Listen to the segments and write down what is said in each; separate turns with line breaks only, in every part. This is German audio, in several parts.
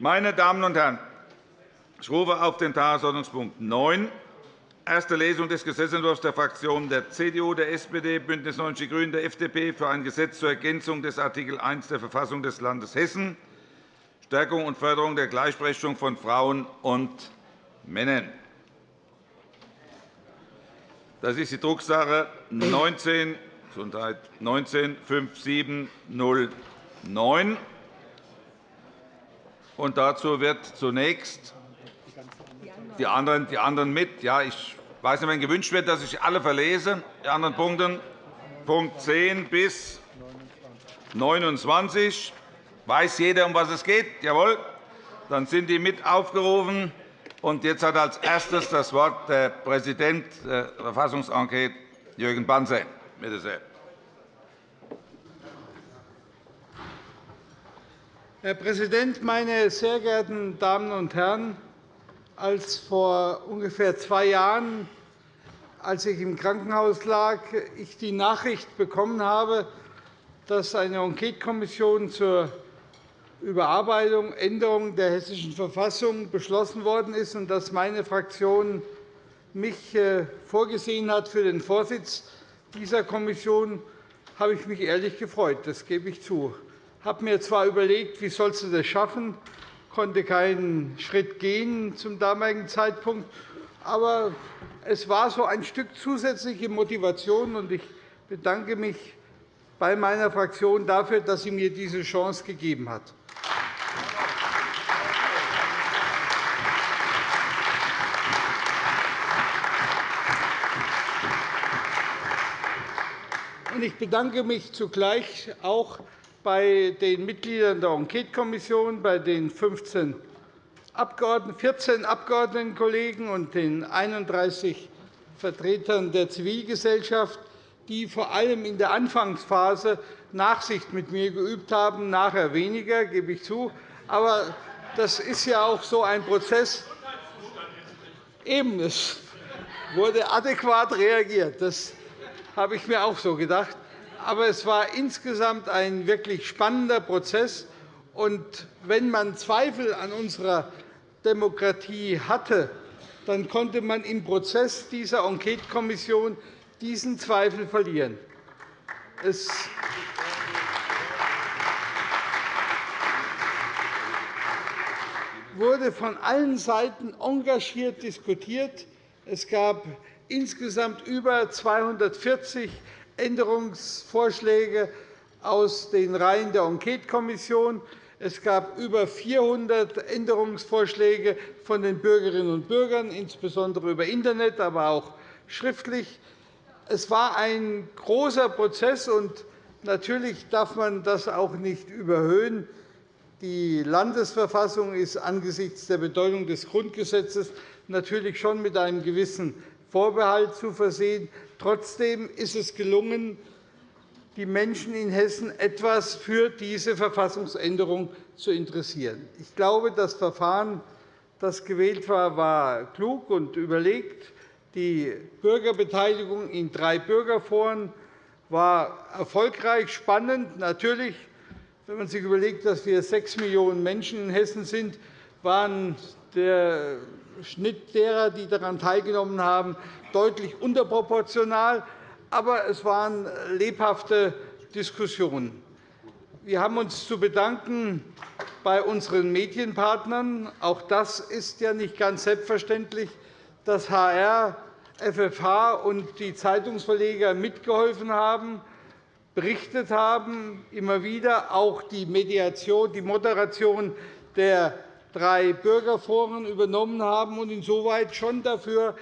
Meine Damen und Herren, ich rufe auf den Tagesordnungspunkt 9, erste Lesung des Gesetzentwurfs der Fraktionen der CDU, der SPD, BÜNDNIS 90 die GRÜNEN, der FDP für ein Gesetz zur Ergänzung des Art. 1 der Verfassung des Landes Hessen, Stärkung und Förderung der Gleichberechtigung von Frauen und Männern. Das ist die Drucksache 19 195709. Und dazu wird zunächst die anderen, die anderen mit. Ja, ich weiß nicht, wenn gewünscht wird, dass ich alle verlese. Die anderen Punkte, Punkt 10 bis 29. Weiß jeder, um was es geht? Jawohl. Dann sind die mit aufgerufen. Und jetzt hat als erstes das Wort der Präsident der Verfassungsenquete, Jürgen Banzer. Bitte sehr.
Herr Präsident, meine sehr geehrten Damen und Herren! Als vor ungefähr zwei Jahren, als ich im Krankenhaus lag, ich die Nachricht bekommen habe, dass eine Enquetekommission zur Überarbeitung, Änderung der Hessischen Verfassung beschlossen worden ist und dass meine Fraktion mich äh, vorgesehen hat für den Vorsitz dieser Kommission, habe ich mich ehrlich gefreut. Das gebe ich zu. Habe mir zwar überlegt, wie sollst du das schaffen, konnte keinen Schritt gehen zum damaligen Zeitpunkt. Aber es war so ein Stück zusätzliche Motivation, und ich bedanke mich bei meiner Fraktion dafür, dass sie mir diese Chance gegeben hat. Ich bedanke mich zugleich auch bei den Mitgliedern der Enquetekommission, bei den 15 Abgeordneten, 14 Abgeordnetenkollegen und den 31 Vertretern der Zivilgesellschaft, die vor allem in der Anfangsphase Nachsicht mit mir geübt haben, nachher weniger, gebe ich zu. Aber das ist ja auch so ein Prozess. Eben, es wurde adäquat reagiert. Das habe ich mir auch so gedacht aber es war insgesamt ein wirklich spannender Prozess. Und wenn man Zweifel an unserer Demokratie hatte, dann konnte man im Prozess dieser Enquetekommission diesen Zweifel verlieren. Es wurde von allen Seiten engagiert diskutiert. Es gab insgesamt über 240 Änderungsvorschläge aus den Reihen der Enquetekommission. Es gab über 400 Änderungsvorschläge von den Bürgerinnen und Bürgern, insbesondere über Internet, aber auch schriftlich. Es war ein großer Prozess, und natürlich darf man das auch nicht überhöhen. Die Landesverfassung ist angesichts der Bedeutung des Grundgesetzes natürlich schon mit einem gewissen Vorbehalt zu versehen. Trotzdem ist es gelungen, die Menschen in Hessen etwas für diese Verfassungsänderung zu interessieren. Ich glaube, das Verfahren, das gewählt war, war klug und überlegt. Die Bürgerbeteiligung in drei Bürgerforen war erfolgreich, spannend. Natürlich, wenn man sich überlegt, dass wir sechs Millionen Menschen in Hessen sind, waren der Schnitt derer, die daran teilgenommen haben, deutlich unterproportional. Aber es waren lebhafte Diskussionen. Wir haben uns zu bedanken bei unseren Medienpartnern. Auch das ist ja nicht ganz selbstverständlich, dass HR, FFH und die Zeitungsverleger mitgeholfen haben, berichtet haben, immer wieder auch die Mediation, die Moderation der drei Bürgerforen übernommen haben und insoweit schon dafür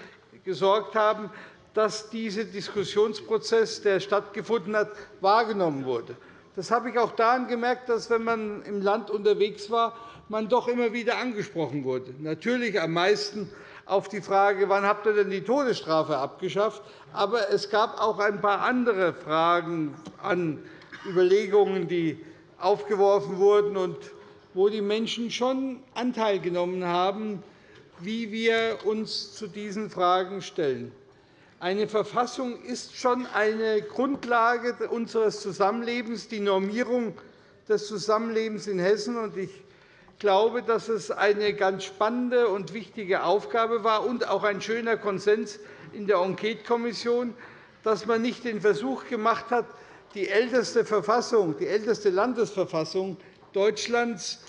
gesorgt haben, dass dieser Diskussionsprozess, der stattgefunden hat, wahrgenommen wurde. Das habe ich auch daran gemerkt, dass, wenn man im Land unterwegs war, man doch immer wieder angesprochen wurde. Natürlich am meisten auf die Frage, wann habt ihr denn die Todesstrafe abgeschafft? Aber es gab auch ein paar andere Fragen an Überlegungen, die aufgeworfen wurden wo die Menschen schon Anteil genommen haben, wie wir uns zu diesen Fragen stellen. Eine Verfassung ist schon eine Grundlage unseres Zusammenlebens, die Normierung des Zusammenlebens in Hessen. Ich glaube, dass es eine ganz spannende und wichtige Aufgabe war und auch ein schöner Konsens in der Enquetekommission, dass man nicht den Versuch gemacht hat, die älteste Verfassung, die älteste Landesverfassung Deutschlands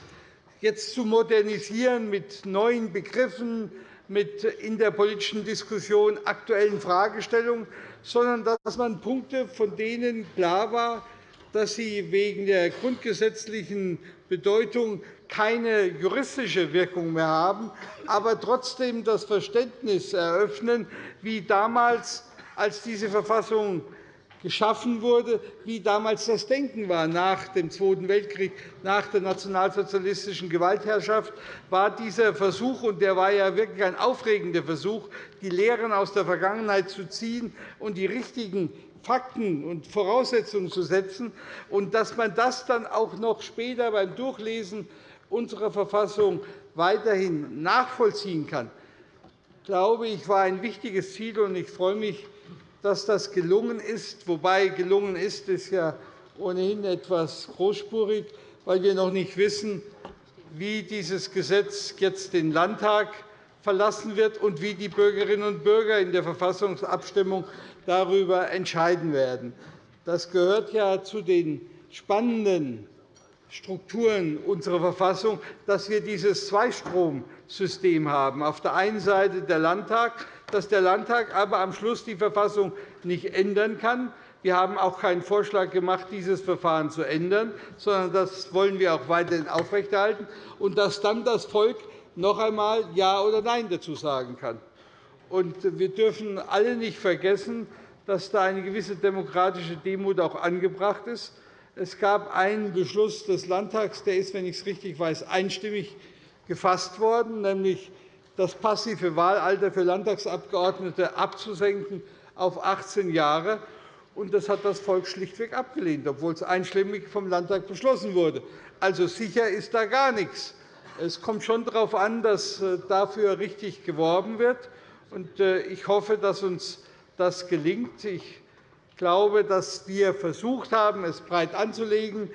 jetzt zu modernisieren mit neuen Begriffen, mit in der politischen Diskussion aktuellen Fragestellungen, sondern dass man Punkte, von denen klar war, dass sie wegen der grundgesetzlichen Bedeutung keine juristische Wirkung mehr haben, aber trotzdem das Verständnis eröffnen, wie damals, als diese Verfassung geschaffen wurde, wie damals das Denken war nach dem Zweiten Weltkrieg, nach der nationalsozialistischen Gewaltherrschaft, war dieser Versuch, und der war ja wirklich ein aufregender Versuch, die Lehren aus der Vergangenheit zu ziehen und die richtigen Fakten und Voraussetzungen zu setzen, und dass man das dann auch noch später beim Durchlesen unserer Verfassung weiterhin nachvollziehen kann, glaube ich, war ein wichtiges Ziel. Ich freue mich, dass das gelungen ist. Wobei gelungen ist, ist ja ohnehin etwas großspurig, weil wir noch nicht wissen, wie dieses Gesetz jetzt den Landtag verlassen wird und wie die Bürgerinnen und Bürger in der Verfassungsabstimmung darüber entscheiden werden. Das gehört ja zu den spannenden Strukturen unserer Verfassung, dass wir dieses Zweistromsystem haben. Auf der einen Seite der Landtag, dass der Landtag aber am Schluss die Verfassung nicht ändern kann. Wir haben auch keinen Vorschlag gemacht, dieses Verfahren zu ändern, sondern das wollen wir auch weiterhin aufrechterhalten, und dass dann das Volk noch einmal Ja oder Nein dazu sagen kann. Wir dürfen alle nicht vergessen, dass da eine gewisse demokratische Demut auch angebracht ist. Es gab einen Beschluss des Landtags, der ist, wenn ich es richtig weiß, einstimmig gefasst worden, nämlich das passive Wahlalter für Landtagsabgeordnete abzusenken auf 18 Jahre. Das hat das Volk schlichtweg abgelehnt, obwohl es einstimmig vom Landtag beschlossen wurde. Also sicher ist da gar nichts. Es kommt schon darauf an, dass äh, dafür richtig geworben wird. Äh, ich hoffe, dass uns das gelingt. Ich glaube, dass wir versucht haben, es breit anzulegen.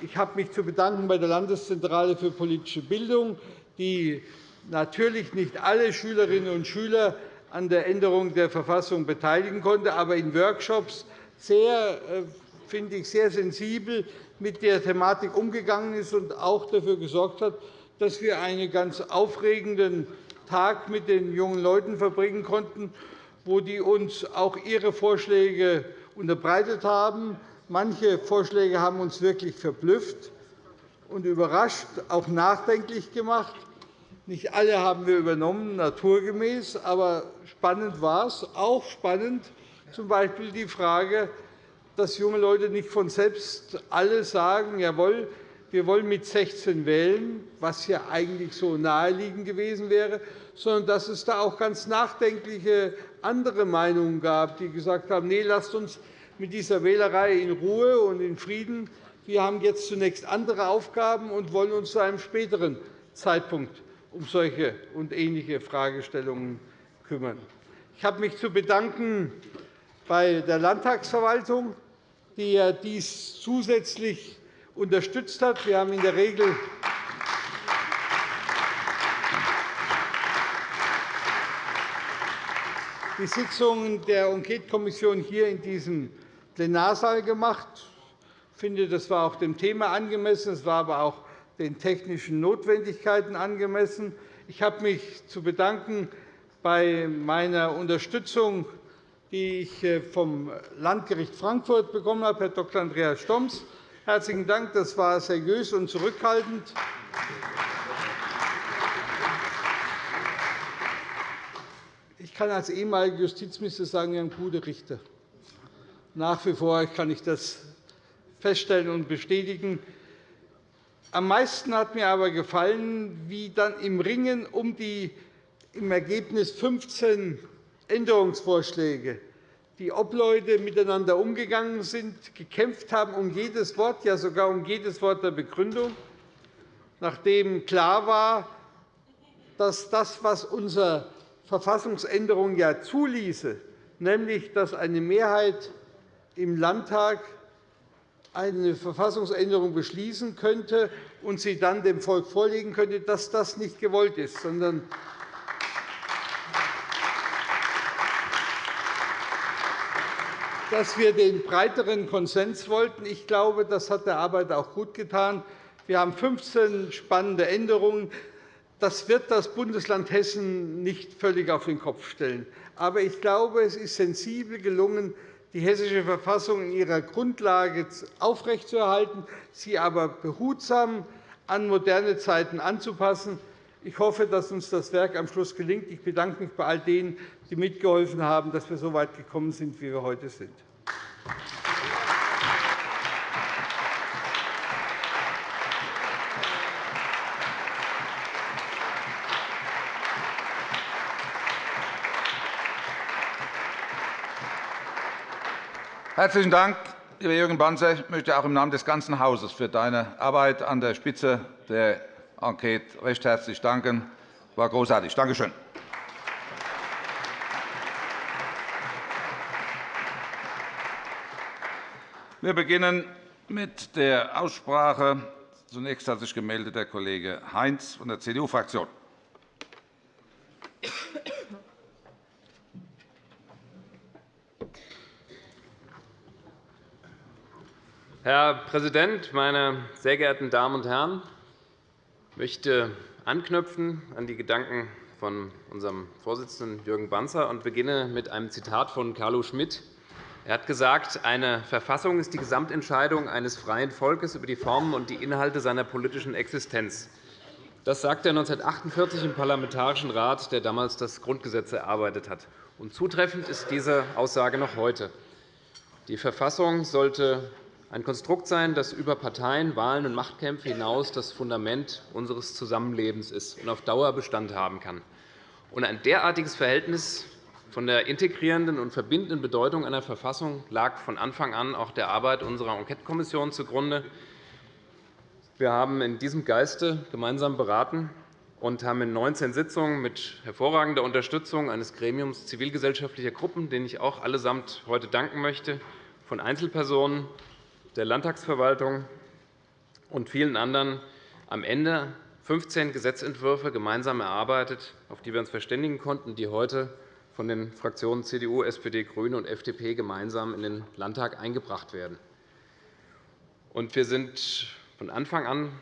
Ich habe mich zu bedanken bei der Landeszentrale für politische Bildung, die natürlich nicht alle Schülerinnen und Schüler an der Änderung der Verfassung beteiligen konnte, aber in Workshops sehr, äh, finde ich, sehr sensibel mit der Thematik umgegangen ist und auch dafür gesorgt hat, dass wir einen ganz aufregenden Tag mit den jungen Leuten verbringen konnten, wo die uns auch ihre Vorschläge unterbreitet haben. Manche Vorschläge haben uns wirklich verblüfft und überrascht, auch nachdenklich gemacht. Nicht alle haben wir übernommen, naturgemäß, aber spannend war es. Auch spannend z.B. die Frage, dass junge Leute nicht von selbst alle sagen, jawohl, wir wollen mit 16 wählen, was ja eigentlich so naheliegend gewesen wäre, sondern dass es da auch ganz nachdenkliche andere Meinungen gab, die gesagt haben, nee, lasst uns mit dieser Wählerei in Ruhe und in Frieden. Wir haben jetzt zunächst andere Aufgaben und wollen uns zu einem späteren Zeitpunkt um solche und ähnliche Fragestellungen kümmern. Ich habe mich zu bedanken bei der Landtagsverwaltung, die dies zusätzlich unterstützt hat. Wir haben in der Regel die Sitzungen der Enquetekommission hier in diesem Plenarsaal gemacht. Ich finde, das war auch dem Thema angemessen. Es war aber auch den technischen Notwendigkeiten angemessen. Ich habe mich zu bedanken bei meiner Unterstützung, die ich äh, vom Landgericht Frankfurt bekommen habe, Herr Dr. Andreas Stoms. Herzlichen Dank. Das war seriös und zurückhaltend. Ich kann als ehemaliger Justizminister sagen, wir haben gute Richter. Nach wie vor kann ich das feststellen und bestätigen. Am meisten hat mir aber gefallen, wie dann im Ringen um die im Ergebnis 15 Änderungsvorschläge die Obleute miteinander umgegangen sind, gekämpft haben um jedes Wort, ja sogar um jedes Wort der Begründung, nachdem klar war, dass das, was unsere Verfassungsänderung ja zuließe, nämlich dass eine Mehrheit im Landtag eine Verfassungsänderung beschließen könnte und sie dann dem Volk vorlegen könnte, dass das nicht gewollt ist, sondern dass wir den breiteren Konsens wollten. Ich glaube, das hat der Arbeit auch gut getan. Wir haben 15 spannende Änderungen. Das wird das Bundesland Hessen nicht völlig auf den Kopf stellen. Aber ich glaube, es ist sensibel gelungen, die Hessische Verfassung in ihrer Grundlage aufrechtzuerhalten, sie aber behutsam an moderne Zeiten anzupassen. Ich hoffe, dass uns das Werk am Schluss gelingt. Ich bedanke mich bei all denen, die mitgeholfen haben, dass wir so weit gekommen sind, wie wir heute sind.
Herzlichen Dank, lieber Jürgen Banzer. Ich möchte auch im Namen des ganzen Hauses für deine Arbeit an der Spitze der Enquete recht herzlich danken. Das war großartig. Danke schön. Wir beginnen mit der Aussprache. Zunächst hat sich gemeldet der Kollege Heinz von der CDU-Fraktion.
Herr Präsident, meine sehr geehrten Damen und Herren! Ich möchte anknüpfen an die Gedanken von unserem Vorsitzenden Jürgen Banzer und beginne mit einem Zitat von Carlo Schmidt. Er hat gesagt, eine Verfassung ist die Gesamtentscheidung eines freien Volkes über die Formen und die Inhalte seiner politischen Existenz. Das sagte er 1948 im Parlamentarischen Rat, der damals das Grundgesetz erarbeitet hat. Und zutreffend ist diese Aussage noch heute. Die Verfassung sollte ein Konstrukt sein, das über Parteien, Wahlen und Machtkämpfe hinaus das Fundament unseres Zusammenlebens ist und auf Dauer Bestand haben kann. ein derartiges Verhältnis von der integrierenden und verbindenden Bedeutung einer Verfassung lag von Anfang an auch der Arbeit unserer Enquetekommission zugrunde. Wir haben in diesem Geiste gemeinsam beraten und haben in 19 Sitzungen mit hervorragender Unterstützung eines Gremiums zivilgesellschaftlicher Gruppen, denen ich auch allesamt heute danken möchte, von Einzelpersonen, der Landtagsverwaltung und vielen anderen am Ende 15 Gesetzentwürfe gemeinsam erarbeitet, auf die wir uns verständigen konnten, die heute von den Fraktionen CDU, SPD, GRÜNE und FDP gemeinsam in den Landtag eingebracht werden. Wir sind von Anfang an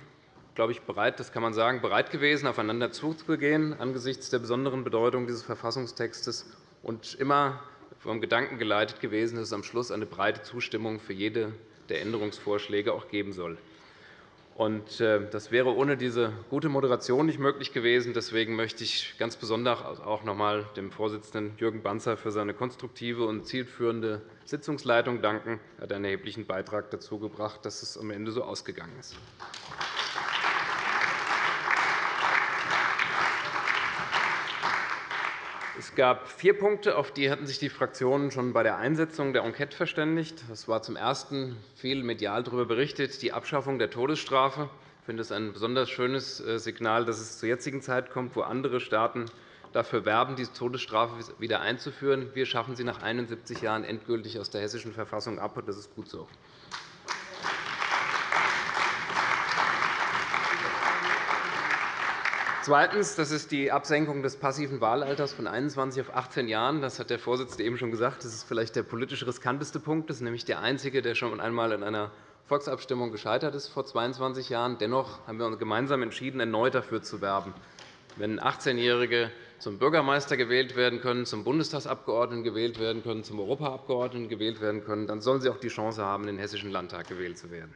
glaube ich, bereit, das kann man sagen, bereit gewesen, aufeinander zuzugehen angesichts der besonderen Bedeutung dieses Verfassungstextes und immer vom Gedanken geleitet gewesen, dass es am Schluss eine breite Zustimmung für jede der Änderungsvorschläge auch geben soll. Äh, das wäre ohne diese gute Moderation nicht möglich gewesen. Deswegen möchte ich ganz besonders auch noch einmal dem Vorsitzenden Jürgen Banzer für seine konstruktive und zielführende Sitzungsleitung danken. Er hat einen erheblichen Beitrag dazu gebracht, dass es am Ende so ausgegangen ist. Es gab vier Punkte, auf die hatten sich die Fraktionen schon bei der Einsetzung der Enquete verständigt. Es war zum Ersten viel medial darüber berichtet, die Abschaffung der Todesstrafe. Ich finde es ein besonders schönes äh, Signal, dass es zur jetzigen Zeit kommt, wo andere Staaten dafür werben, die Todesstrafe wieder einzuführen. Wir schaffen sie nach 71 Jahren endgültig aus der Hessischen Verfassung ab, und das ist gut so. Zweitens. Das ist die Absenkung des passiven Wahlalters von 21 auf 18 Jahren. Das hat der Vorsitzende eben schon gesagt. Das ist vielleicht der politisch riskanteste Punkt. Das ist nämlich der einzige, der schon einmal in einer Volksabstimmung gescheitert ist vor 22 Jahren. Dennoch haben wir uns gemeinsam entschieden, erneut dafür zu werben. Wenn 18-Jährige zum Bürgermeister gewählt werden können, zum Bundestagsabgeordneten gewählt werden können, zum Europaabgeordneten gewählt werden können, dann sollen sie auch die Chance haben, in den Hessischen Landtag gewählt zu werden.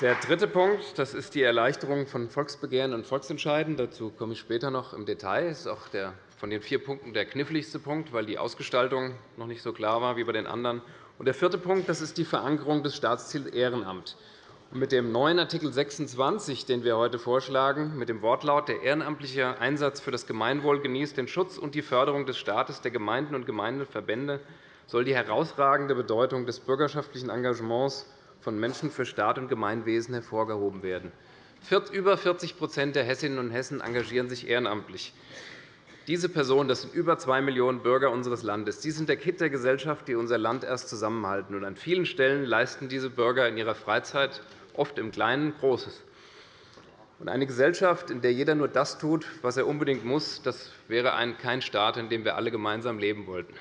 Der dritte Punkt das ist die Erleichterung von Volksbegehren und Volksentscheiden. Dazu komme ich später noch im Detail. Das ist auch der, von den vier Punkten der kniffligste Punkt, weil die Ausgestaltung noch nicht so klar war wie bei den anderen. Und der vierte Punkt das ist die Verankerung des Staatsziels Ehrenamt. mit dem neuen Art. 26, den wir heute vorschlagen, mit dem Wortlaut der ehrenamtliche Einsatz für das Gemeinwohl genießt den Schutz und die Förderung des Staates, der Gemeinden und Gemeindeverbände, soll die herausragende Bedeutung des bürgerschaftlichen Engagements von Menschen für Staat und Gemeinwesen hervorgehoben werden. Über 40% der Hessinnen und Hessen engagieren sich ehrenamtlich. Diese Personen, das sind über 2 Millionen Bürger unseres Landes, die sind der Kitt der Gesellschaft, die unser Land erst zusammenhalten. Und an vielen Stellen leisten diese Bürger in ihrer Freizeit oft im Kleinen Großes. Und eine Gesellschaft, in der jeder nur das tut, was er unbedingt muss, das wäre ein, kein Staat, in dem wir alle gemeinsam leben wollten.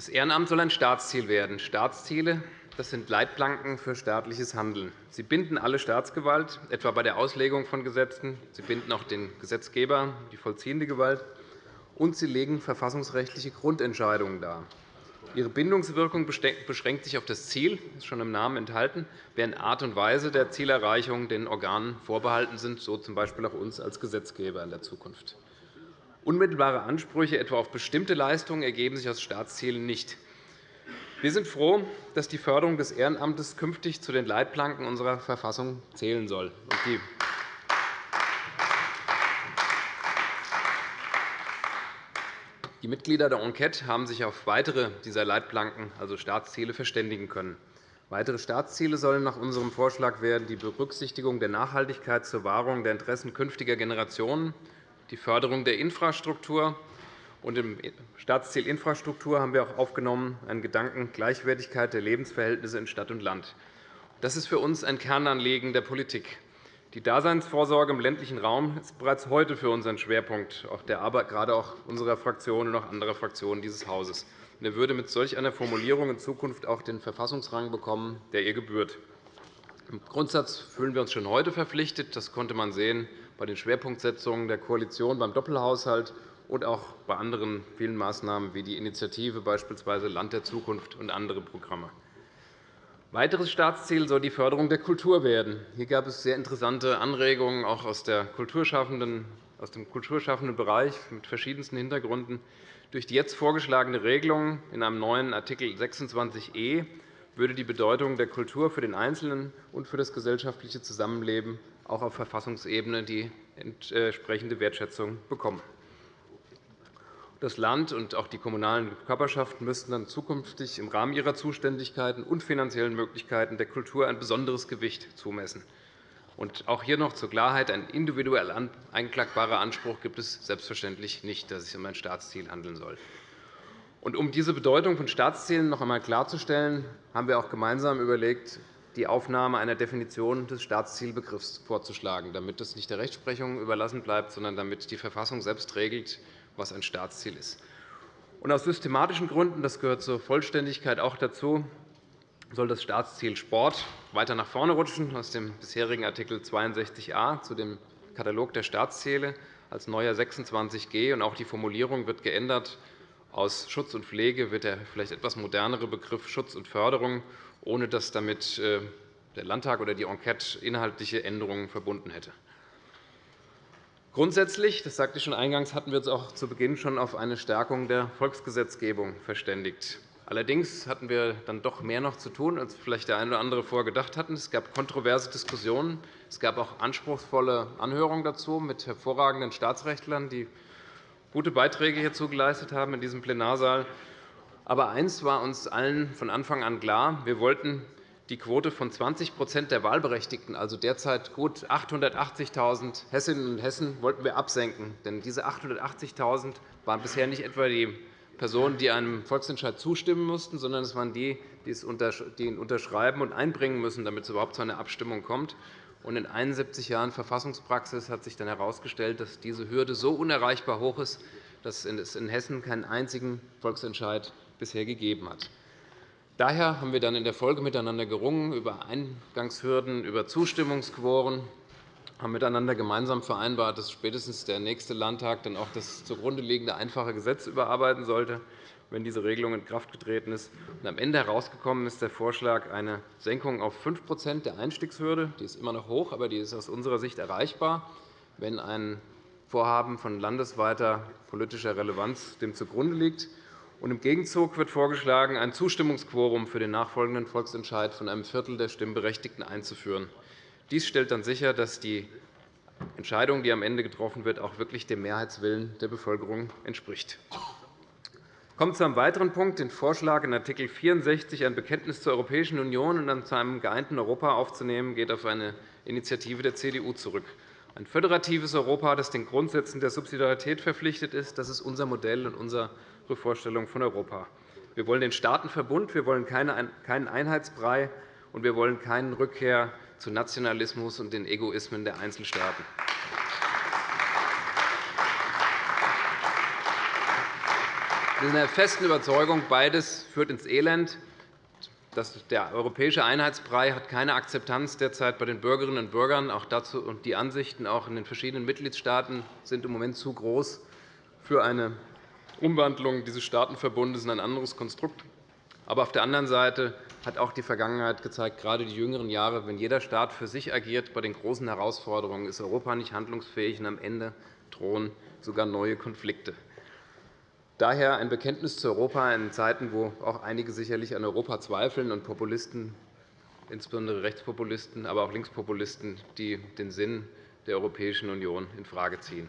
Das Ehrenamt soll ein Staatsziel werden. Staatsziele das sind Leitplanken für staatliches Handeln. Sie binden alle Staatsgewalt, etwa bei der Auslegung von Gesetzen. Sie binden auch den Gesetzgeber, die vollziehende Gewalt. Und sie legen verfassungsrechtliche Grundentscheidungen dar. Ihre Bindungswirkung beschränkt sich auf das Ziel, das ist schon im Namen enthalten, während Art und Weise der Zielerreichung den Organen vorbehalten sind, so z. B. auch uns als Gesetzgeber in der Zukunft. Unmittelbare Ansprüche etwa auf bestimmte Leistungen ergeben sich aus Staatszielen nicht. Wir sind froh, dass die Förderung des Ehrenamtes künftig zu den Leitplanken unserer Verfassung zählen soll. Die Mitglieder der Enquete haben sich auf weitere dieser Leitplanken, also Staatsziele, verständigen können. Weitere Staatsziele sollen nach unserem Vorschlag werden die Berücksichtigung der Nachhaltigkeit zur Wahrung der Interessen künftiger Generationen, die Förderung der Infrastruktur und Im Staatsziel Infrastruktur haben wir auch aufgenommen einen Gedanken Gleichwertigkeit der Lebensverhältnisse in Stadt und Land. Das ist für uns ein Kernanliegen der Politik. Die Daseinsvorsorge im ländlichen Raum ist bereits heute für uns ein Schwerpunkt der Arbeit gerade auch unserer Fraktion und auch anderer Fraktionen dieses Hauses. Er würde mit solch einer Formulierung in Zukunft auch den Verfassungsrang bekommen, der ihr gebührt. Im Grundsatz fühlen wir uns schon heute verpflichtet. Das konnte man sehen bei den Schwerpunktsetzungen der Koalition beim Doppelhaushalt und auch bei anderen vielen Maßnahmen wie die Initiative beispielsweise Land der Zukunft und andere Programme. Weiteres Staatsziel soll die Förderung der Kultur werden. Hier gab es sehr interessante Anregungen auch aus, der Kulturschaffenden, aus dem kulturschaffenden Bereich mit verschiedensten Hintergründen. Durch die jetzt vorgeschlagene Regelung in einem neuen Art. 26e würde die Bedeutung der Kultur für den Einzelnen und für das gesellschaftliche Zusammenleben auch auf Verfassungsebene die entsprechende Wertschätzung bekommen. Das Land und auch die kommunalen Körperschaften müssten dann zukünftig im Rahmen ihrer Zuständigkeiten und finanziellen Möglichkeiten der Kultur ein besonderes Gewicht zumessen. Und auch hier noch zur Klarheit. Ein individuell einklagbarer Anspruch gibt es selbstverständlich nicht, dass es sich um ein Staatsziel handeln soll. Um diese Bedeutung von Staatszielen noch einmal klarzustellen, haben wir auch gemeinsam überlegt, die Aufnahme einer Definition des Staatszielbegriffs vorzuschlagen, damit das nicht der Rechtsprechung überlassen bleibt, sondern damit die Verfassung selbst regelt, was ein Staatsziel ist. Aus systematischen Gründen, das gehört zur Vollständigkeit auch dazu, soll das Staatsziel Sport weiter nach vorne rutschen aus dem bisherigen Art. 62a zu dem Katalog der Staatsziele als neuer 26g. Und auch die Formulierung wird geändert. Aus Schutz und Pflege wird der vielleicht etwas modernere Begriff Schutz und Förderung, ohne dass damit äh, der Landtag oder die Enquete inhaltliche Änderungen verbunden hätte. Grundsätzlich, das sagte ich schon eingangs, hatten wir uns auch zu Beginn schon auf eine Stärkung der Volksgesetzgebung verständigt. Allerdings hatten wir dann doch mehr noch zu tun, als vielleicht der eine oder andere vorher gedacht hatten. Es gab kontroverse Diskussionen. Es gab auch anspruchsvolle Anhörungen dazu mit hervorragenden Staatsrechtlern, die gute Beiträge hierzu geleistet haben in diesem Plenarsaal. Aber eines war uns allen von Anfang an klar. Wir wollten die Quote von 20% der Wahlberechtigten, also derzeit gut 880.000 Hessinnen und Hessen, wollten wir absenken. Denn diese 880.000 waren bisher nicht etwa die Personen, die einem Volksentscheid zustimmen mussten, sondern es waren die, die ihn unterschreiben und einbringen müssen, damit es überhaupt zu einer Abstimmung kommt. In 71 Jahren Verfassungspraxis hat sich dann herausgestellt, dass diese Hürde so unerreichbar hoch ist, dass es in Hessen keinen einzigen Volksentscheid bisher gegeben hat. Daher haben wir dann in der Folge miteinander gerungen über Eingangshürden, über Zustimmungsquoren, haben miteinander gemeinsam vereinbart, dass spätestens der nächste Landtag dann auch das zugrunde liegende einfache Gesetz überarbeiten sollte, wenn diese Regelung in Kraft getreten ist. am Ende herausgekommen ist der Vorschlag eine Senkung auf 5% der Einstiegshürde. Die ist immer noch hoch, aber die ist aus unserer Sicht erreichbar, wenn ein Vorhaben von landesweiter politischer Relevanz dem zugrunde liegt. Und Im Gegenzug wird vorgeschlagen, ein Zustimmungsquorum für den nachfolgenden Volksentscheid von einem Viertel der Stimmberechtigten einzuführen. Dies stellt dann sicher, dass die Entscheidung, die am Ende getroffen wird, auch wirklich dem Mehrheitswillen der Bevölkerung entspricht. Kommt zu einem weiteren Punkt, den Vorschlag, in Art. 64 ein Bekenntnis zur Europäischen Union und dann zu einem geeinten Europa aufzunehmen, geht auf eine Initiative der CDU zurück. Ein föderatives Europa, das den Grundsätzen der Subsidiarität verpflichtet ist, das ist unser Modell und unsere Vorstellung von Europa. Wir wollen den Staatenverbund, wir wollen keinen Einheitsbrei, und wir wollen keine Rückkehr zu Nationalismus und den Egoismen der Einzelstaaten. Sind der festen Überzeugung, beides führt ins Elend. Der europäische Einheitsbrei hat keine Akzeptanz derzeit bei den Bürgerinnen und Bürgern. Auch dazu, und die Ansichten auch in den verschiedenen Mitgliedstaaten sind im Moment zu groß für eine Umwandlung dieses Staatenverbundes in ein anderes Konstrukt. Aber auf der anderen Seite hat auch die Vergangenheit gezeigt, gerade die jüngeren Jahre, wenn jeder Staat für sich agiert bei den großen Herausforderungen, ist Europa nicht handlungsfähig, und am Ende drohen sogar neue Konflikte. Daher ein Bekenntnis zu Europa in Zeiten, wo auch einige sicherlich an Europa zweifeln und Populisten, insbesondere Rechtspopulisten, aber auch Linkspopulisten, die den Sinn der Europäischen Union infrage ziehen.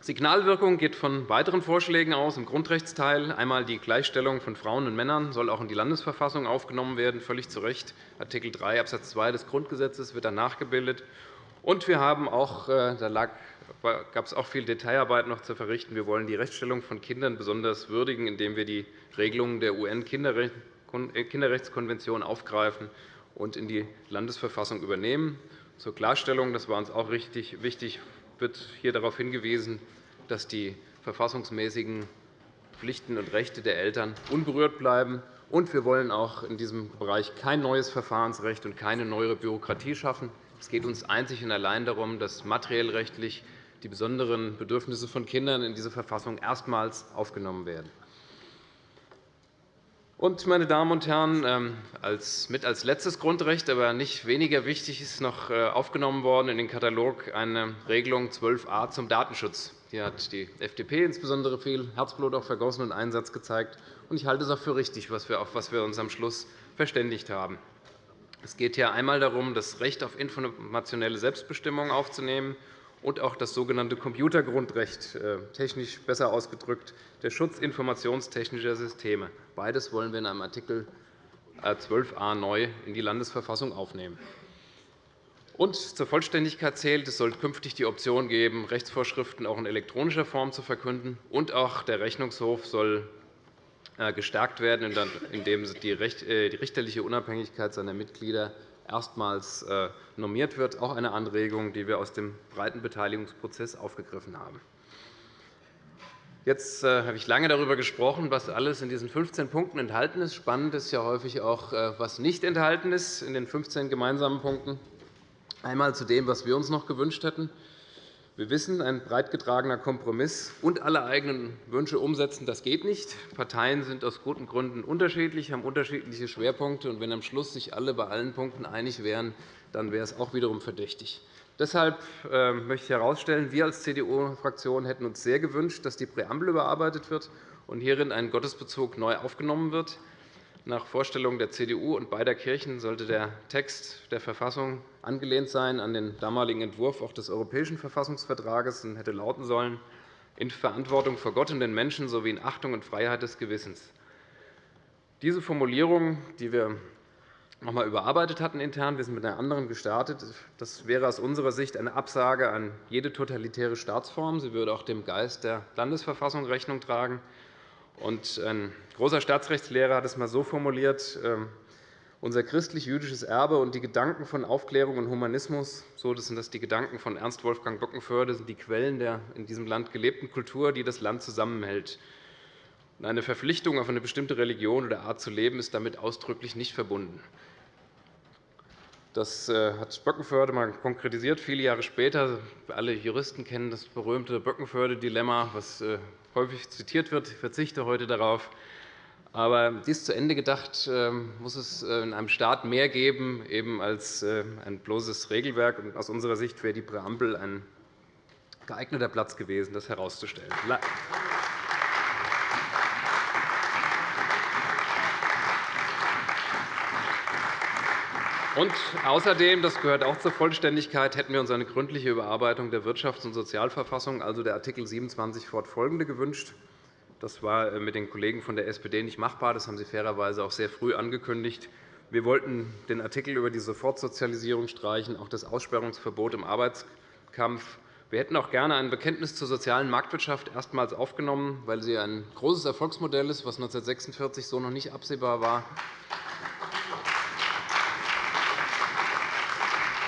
Signalwirkung geht von weiteren Vorschlägen aus im Grundrechtsteil. Einmal die Gleichstellung von Frauen und Männern soll auch in die Landesverfassung aufgenommen werden, völlig zu Recht. Art. 3 Abs. 2 des Grundgesetzes wird dann nachgebildet. Und wir haben auch, äh, da lag gab es auch viel Detailarbeit noch zu verrichten. Wir wollen die Rechtsstellung von Kindern besonders würdigen, indem wir die Regelungen der UN-Kinderrechtskonvention aufgreifen und in die Landesverfassung übernehmen. Zur Klarstellung, das war uns auch richtig wichtig, wird hier darauf hingewiesen, dass die verfassungsmäßigen Pflichten und Rechte der Eltern unberührt bleiben. Und wir wollen auch in diesem Bereich kein neues Verfahrensrecht und keine neue Bürokratie schaffen. Es geht uns einzig und allein darum, dass materiell rechtlich die besonderen Bedürfnisse von Kindern in diese Verfassung erstmals aufgenommen werden. Und, meine Damen und Herren, ähm, als, mit als letztes Grundrecht, aber nicht weniger wichtig, ist noch äh, aufgenommen worden in den Katalog eine Regelung 12a zum Datenschutz. Hier hat die FDP insbesondere viel Herzblut auch vergossen und Einsatz gezeigt. Ich halte es auch für richtig, auf was wir uns am Schluss verständigt haben. Es geht hier einmal darum, das Recht auf informationelle Selbstbestimmung aufzunehmen und auch das sogenannte Computergrundrecht, äh, technisch besser ausgedrückt, der Schutz informationstechnischer Systeme. Beides wollen wir in einem Art. 12a neu in die Landesverfassung aufnehmen. Und zur Vollständigkeit zählt, es soll künftig die Option geben, Rechtsvorschriften auch in elektronischer Form zu verkünden. Und auch der Rechnungshof soll äh, gestärkt werden, indem äh, die richterliche Unabhängigkeit seiner Mitglieder erstmals äh, normiert wird, auch eine Anregung, die wir aus dem breiten Beteiligungsprozess aufgegriffen haben. Jetzt äh, habe ich lange darüber gesprochen, was alles in diesen 15 Punkten enthalten ist. Spannend ist ja häufig auch, äh, was nicht enthalten ist in den 15 gemeinsamen Punkten. Einmal zu dem, was wir uns noch gewünscht hätten. Wir wissen, ein breit getragener Kompromiss und alle eigenen Wünsche umsetzen, das geht nicht. Parteien sind aus guten Gründen unterschiedlich, haben unterschiedliche Schwerpunkte. Und wenn am Schluss sich alle bei allen Punkten einig wären, dann wäre es auch wiederum verdächtig. Deshalb äh, möchte ich herausstellen, wir als CDU-Fraktion hätten uns sehr gewünscht, dass die Präambel überarbeitet wird und hierin ein Gottesbezug neu aufgenommen wird. Nach Vorstellung der CDU und beider Kirchen sollte der Text der Verfassung angelehnt sein an den damaligen Entwurf auch des Europäischen Verfassungsvertrages und hätte lauten sollen, in Verantwortung vor Gott und den Menschen sowie in Achtung und Freiheit des Gewissens. Diese Formulierung, die wir noch einmal überarbeitet hatten intern, wir sind mit einer anderen gestartet, das wäre aus unserer Sicht eine Absage an jede totalitäre Staatsform. Sie würde auch dem Geist der Landesverfassung Rechnung tragen. Ein großer Staatsrechtslehrer hat es einmal so formuliert, ähm, unser christlich-jüdisches Erbe und die Gedanken von Aufklärung und Humanismus, so sind das die Gedanken von Ernst Wolfgang Bockenförde, sind die Quellen der in diesem Land gelebten Kultur, die das Land zusammenhält. Eine Verpflichtung auf eine bestimmte Religion oder Art zu leben ist damit ausdrücklich nicht verbunden. Das äh, hat Böckenförde einmal konkretisiert, viele Jahre später. Alle Juristen kennen das berühmte Böckenförde-Dilemma, das äh, häufig zitiert wird. Ich verzichte heute darauf. Aber dies zu Ende gedacht, ähm, muss es äh, in einem Staat mehr geben eben als äh, ein bloßes Regelwerk. Aus unserer Sicht wäre die Präambel ein geeigneter Platz gewesen, das herauszustellen. Und außerdem, das gehört auch zur Vollständigkeit, hätten wir uns eine gründliche Überarbeitung der Wirtschafts- und Sozialverfassung, also der Art. 27 fortfolgende, gewünscht. Das war mit den Kollegen von der SPD nicht machbar. Das haben Sie fairerweise auch sehr früh angekündigt. Wir wollten den Artikel über die Sofortsozialisierung streichen, auch das Aussperrungsverbot im Arbeitskampf. Wir hätten auch gerne ein Bekenntnis zur sozialen Marktwirtschaft erstmals aufgenommen, weil sie ein großes Erfolgsmodell ist, was 1946 so noch nicht absehbar war.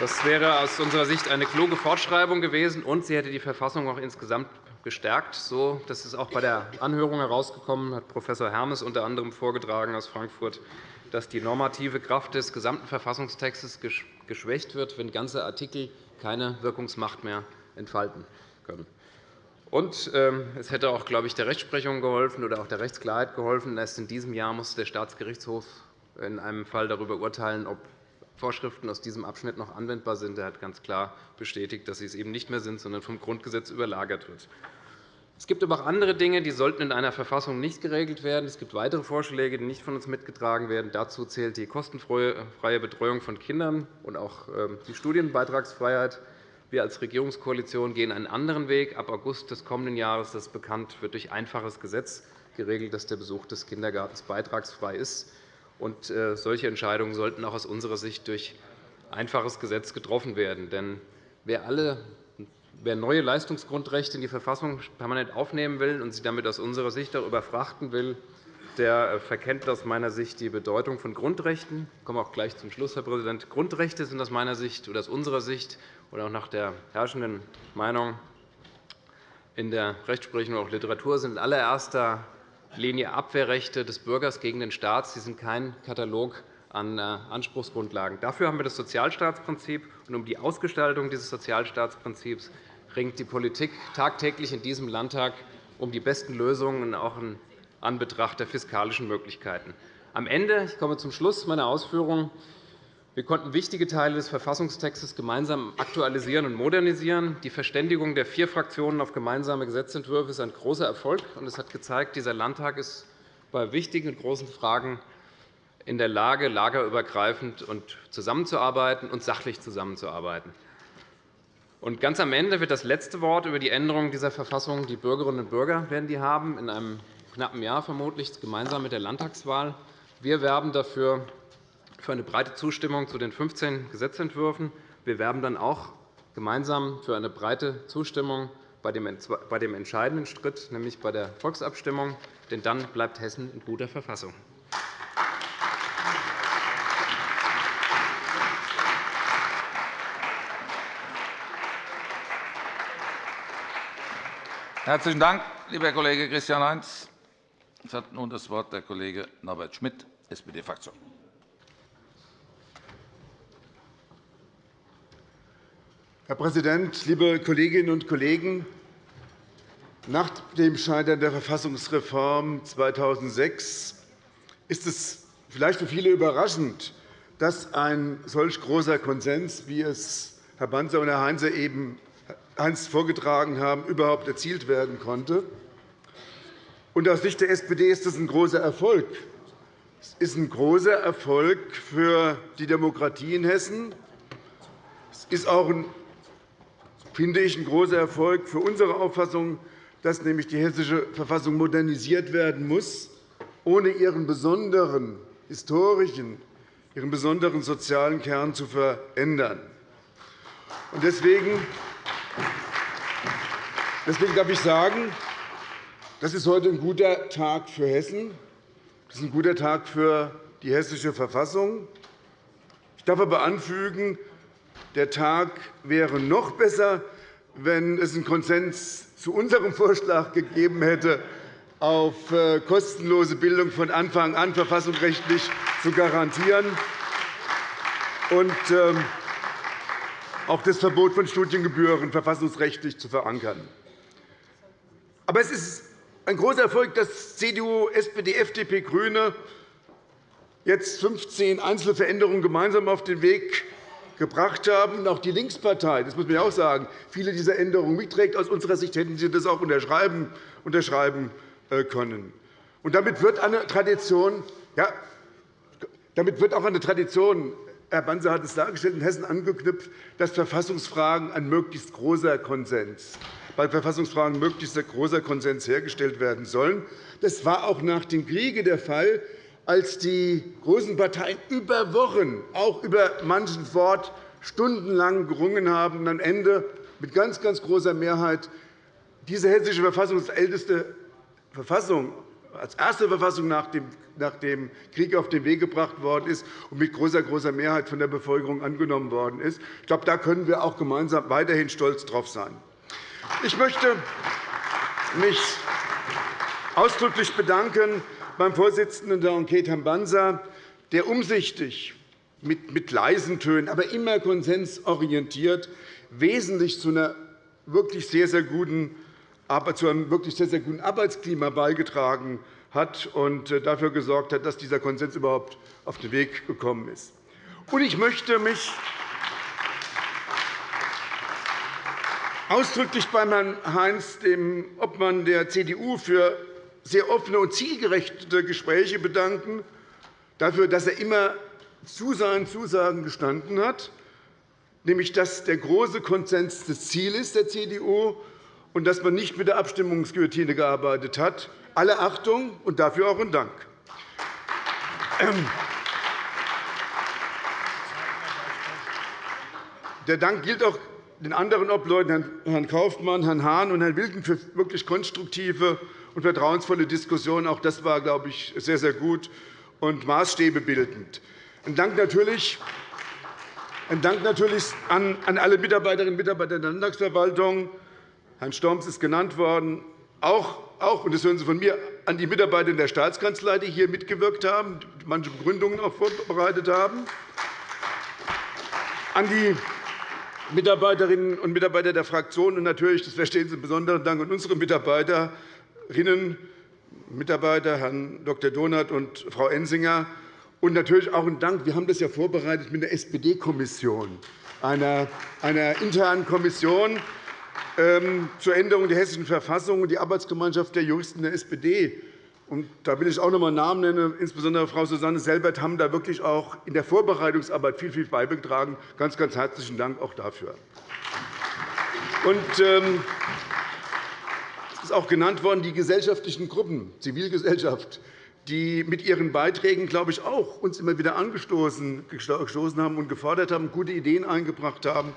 Das wäre aus unserer Sicht eine kluge Fortschreibung gewesen, und sie hätte die Verfassung auch insgesamt gestärkt. So, das ist auch bei der Anhörung herausgekommen, hat Prof. Hermes unter anderem vorgetragen aus Frankfurt, dass die normative Kraft des gesamten Verfassungstextes geschwächt wird, wenn ganze Artikel keine Wirkungsmacht mehr entfalten können. Und ähm, es hätte auch, glaube ich, der Rechtsprechung geholfen oder auch der Rechtsklarheit geholfen. Erst in diesem Jahr muss der Staatsgerichtshof in einem Fall darüber urteilen, ob Vorschriften aus diesem Abschnitt noch anwendbar sind. Er hat ganz klar bestätigt, dass sie es eben nicht mehr sind, sondern vom Grundgesetz überlagert wird. Es gibt aber auch andere Dinge, die sollten in einer Verfassung nicht geregelt werden. Es gibt weitere Vorschläge, die nicht von uns mitgetragen werden. Dazu zählt die kostenfreie Betreuung von Kindern und auch ähm, die Studienbeitragsfreiheit. Wir als Regierungskoalition gehen einen anderen Weg. Ab August des kommenden Jahres, das bekannt, wird durch einfaches Gesetz geregelt, dass der Besuch des Kindergartens beitragsfrei ist. Und äh, solche Entscheidungen sollten auch aus unserer Sicht durch einfaches Gesetz getroffen werden. Denn wer, alle, wer neue Leistungsgrundrechte in die Verfassung permanent aufnehmen will und sie damit aus unserer Sicht auch überfrachten will, der äh, verkennt aus meiner Sicht die Bedeutung von Grundrechten. Ich komme auch gleich zum Schluss, Herr Präsident. Grundrechte sind aus meiner Sicht oder aus unserer Sicht oder auch nach der herrschenden Meinung in der Rechtsprechung und auch Literatur sind in allererster Linie Abwehrrechte des Bürgers gegen den Staat. Sie sind kein Katalog an äh, Anspruchsgrundlagen. Dafür haben wir das Sozialstaatsprinzip. Und um die Ausgestaltung dieses Sozialstaatsprinzips ringt die Politik tagtäglich in diesem Landtag um die besten Lösungen, auch in Anbetracht der fiskalischen Möglichkeiten. Am Ende, ich komme zum Schluss meiner Ausführungen, wir konnten wichtige Teile des Verfassungstextes gemeinsam aktualisieren und modernisieren. Die Verständigung der vier Fraktionen auf gemeinsame Gesetzentwürfe ist ein großer Erfolg. Es hat gezeigt, dieser Landtag ist bei wichtigen und großen Fragen in der Lage, lagerübergreifend zusammenzuarbeiten und sachlich zusammenzuarbeiten. Und ganz am Ende wird das letzte Wort über die Änderung dieser Verfassung die Bürgerinnen und Bürger werden die haben, in einem knappen Jahr vermutlich, gemeinsam mit der Landtagswahl. Wir werben dafür für eine breite Zustimmung zu den 15 Gesetzentwürfen. Wir werben dann auch gemeinsam für eine breite Zustimmung bei dem entscheidenden Schritt, nämlich bei der Volksabstimmung. Denn dann bleibt Hessen in guter Verfassung.
Herzlichen Dank, lieber Kollege Christian Heinz. Es hat nun das Wort der Kollege Norbert Schmitt, SPD-Fraktion.
Herr Präsident, liebe Kolleginnen und Kollegen! Nach dem Scheitern der Verfassungsreform 2006 ist es vielleicht für viele überraschend, dass ein solch großer Konsens, wie es Herr Banzer und Herr Heinze eben einst vorgetragen haben, überhaupt erzielt werden konnte. aus Sicht der SPD ist das ein großer Erfolg. Es ist ein großer Erfolg für die Demokratie in Hessen. Es ist auch ein finde ich, ein großer Erfolg für unsere Auffassung, dass nämlich die Hessische Verfassung modernisiert werden muss, ohne ihren besonderen historischen, ihren besonderen sozialen Kern zu verändern. Deswegen darf ich sagen, das ist heute ein guter Tag für Hessen. Das ist ein guter Tag für die Hessische Verfassung. Ich darf aber anfügen, der Tag wäre noch besser, wenn es einen Konsens zu unserem Vorschlag gegeben hätte, auf äh, kostenlose Bildung von Anfang an verfassungsrechtlich zu garantieren und ähm, auch das Verbot von Studiengebühren verfassungsrechtlich zu verankern. Aber es ist ein großer Erfolg, dass CDU, SPD, FDP, GRÜNE jetzt 15 einzelne Veränderungen gemeinsam auf den Weg gebracht haben. Auch die Linkspartei, das muss man auch sagen, viele dieser Änderungen mitträgt. Aus unserer Sicht hätten Sie das auch unterschreiben, unterschreiben äh, können. Und damit wird eine Tradition, ja, damit wird auch eine Tradition Herr Banzer hat es dargestellt, in Hessen angeknüpft, dass Verfassungsfragen ein möglichst großer Konsens bei Verfassungsfragen möglichst großer Konsens hergestellt werden sollen. Das war auch nach dem Kriege der Fall, als die großen Parteien über Wochen, auch über manchen Wort, stundenlang gerungen haben und am Ende mit ganz, ganz großer Mehrheit diese hessische Verfassung als älteste Verfassung als erste Verfassung nach dem Krieg auf den Weg gebracht worden ist und mit großer, großer Mehrheit von der Bevölkerung angenommen worden ist. Ich glaube, da können wir auch gemeinsam weiterhin stolz darauf sein. Ich möchte mich ausdrücklich bedanken beim Vorsitzenden der Enquete, Herrn Banzer, der umsichtig mit leisen Tönen, aber immer konsensorientiert wesentlich zu einer wirklich sehr, sehr guten zu einem wirklich sehr, sehr guten Arbeitsklima beigetragen hat und äh, dafür gesorgt hat, dass dieser Konsens überhaupt auf den Weg gekommen ist. Ich möchte mich ausdrücklich bei Herrn Heinz, dem Obmann der CDU, für sehr offene und zielgerechte Gespräche bedanken, dafür, dass er immer zu seinen Zusagen gestanden hat, nämlich dass der große Konsens das Ziel ist der CDU und dass man nicht mit der Abstimmungsguillotine gearbeitet hat. Alle Achtung und dafür auch ein Dank. Ähm, der Dank gilt auch den anderen Obleuten, Herrn Kaufmann, Herrn Hahn und Herrn Wilken, für wirklich konstruktive und vertrauensvolle Diskussionen. Auch das war, glaube ich, sehr, sehr gut und Maßstäbe bildend. Ein Dank natürlich ein Dank natürlich an alle Mitarbeiterinnen und Mitarbeiter der Landtagsverwaltung, Herrn Storms ist genannt worden, auch, auch und das hören Sie von mir, an die Mitarbeiter der Staatskanzlei, die hier mitgewirkt haben, manche Begründungen auch vorbereitet haben, an die Mitarbeiterinnen und Mitarbeiter der Fraktionen und natürlich, das verstehen Sie, besonderen Dank an unsere Mitarbeiterinnen, Mitarbeiter, Herrn Dr. Donath und Frau Ensinger, und natürlich auch ein Dank. Wir haben das ja vorbereitet mit der SPD-Kommission, einer, einer internen Kommission, ähm, zur Änderung der Hessischen Verfassung und die Arbeitsgemeinschaft der Juristen der SPD. da will ich auch noch einmal Namen nennen. Insbesondere Frau Susanne Selbert haben da wirklich auch in der Vorbereitungsarbeit viel, viel beigetragen. Ganz, ganz herzlichen Dank auch dafür. Und, ähm, es ist auch genannt worden, die gesellschaftlichen Gruppen, Zivilgesellschaft, die mit ihren Beiträgen, glaube ich, auch uns immer wieder angestoßen haben und gefordert haben, gute Ideen eingebracht haben.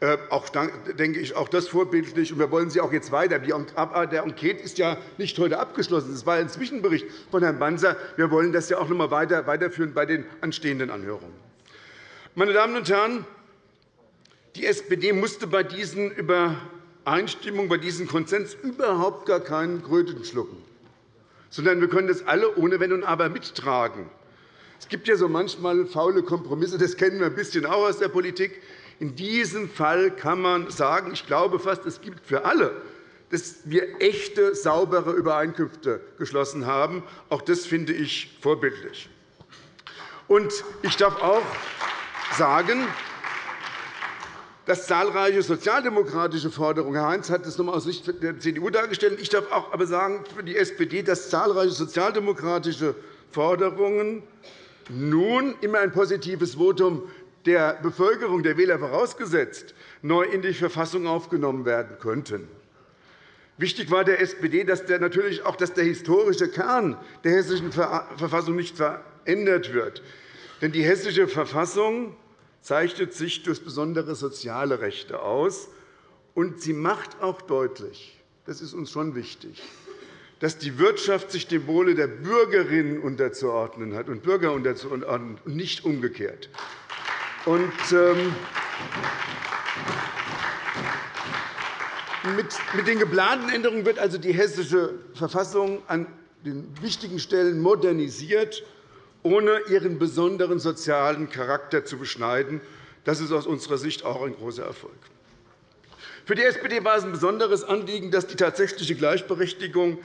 Äh, auch, denke ich, auch das vorbildlich. wir wollen sie auch jetzt weiter. Der Enquete ist ja nicht heute abgeschlossen. Das war ein Zwischenbericht von Herrn Banzer. Wir wollen das ja auch noch einmal weiterführen bei den anstehenden Anhörungen. Meine Damen und Herren, die SPD musste bei diesen Übereinstimmungen, bei diesem Konsens überhaupt gar keinen Kröten schlucken, sondern wir können das alle ohne Wenn und Aber mittragen. Es gibt ja so manchmal faule Kompromisse, das kennen wir ein bisschen auch aus der Politik. In diesem Fall kann man sagen, ich glaube fast, es gibt für alle, dass wir echte, saubere Übereinkünfte geschlossen haben. Auch das finde ich vorbildlich. Ich darf auch sagen, dass zahlreiche sozialdemokratische Forderungen Herr Heinz hat das noch einmal aus Sicht der CDU dargestellt. Ich darf auch aber sagen für die SPD, dass zahlreiche sozialdemokratische Forderungen nun immer ein positives Votum der Bevölkerung, der Wähler vorausgesetzt, neu in die Verfassung aufgenommen werden könnten. Wichtig war der SPD dass der, natürlich auch, dass der historische Kern der Hessischen Verfassung nicht verändert wird. Denn die Hessische Verfassung zeichnet sich durch besondere soziale Rechte aus. Und sie macht auch deutlich, das ist uns schon wichtig, dass die Wirtschaft sich dem Wohle der Bürgerinnen unterzuordnen hat und Bürger unterzuordnen und nicht umgekehrt. Und, ähm, mit den geplanten Änderungen wird also die Hessische Verfassung an den wichtigen Stellen modernisiert, ohne ihren besonderen sozialen Charakter zu beschneiden. Das ist aus unserer Sicht auch ein großer Erfolg. Für die SPD war es ein besonderes Anliegen, dass die tatsächliche Gleichberechtigung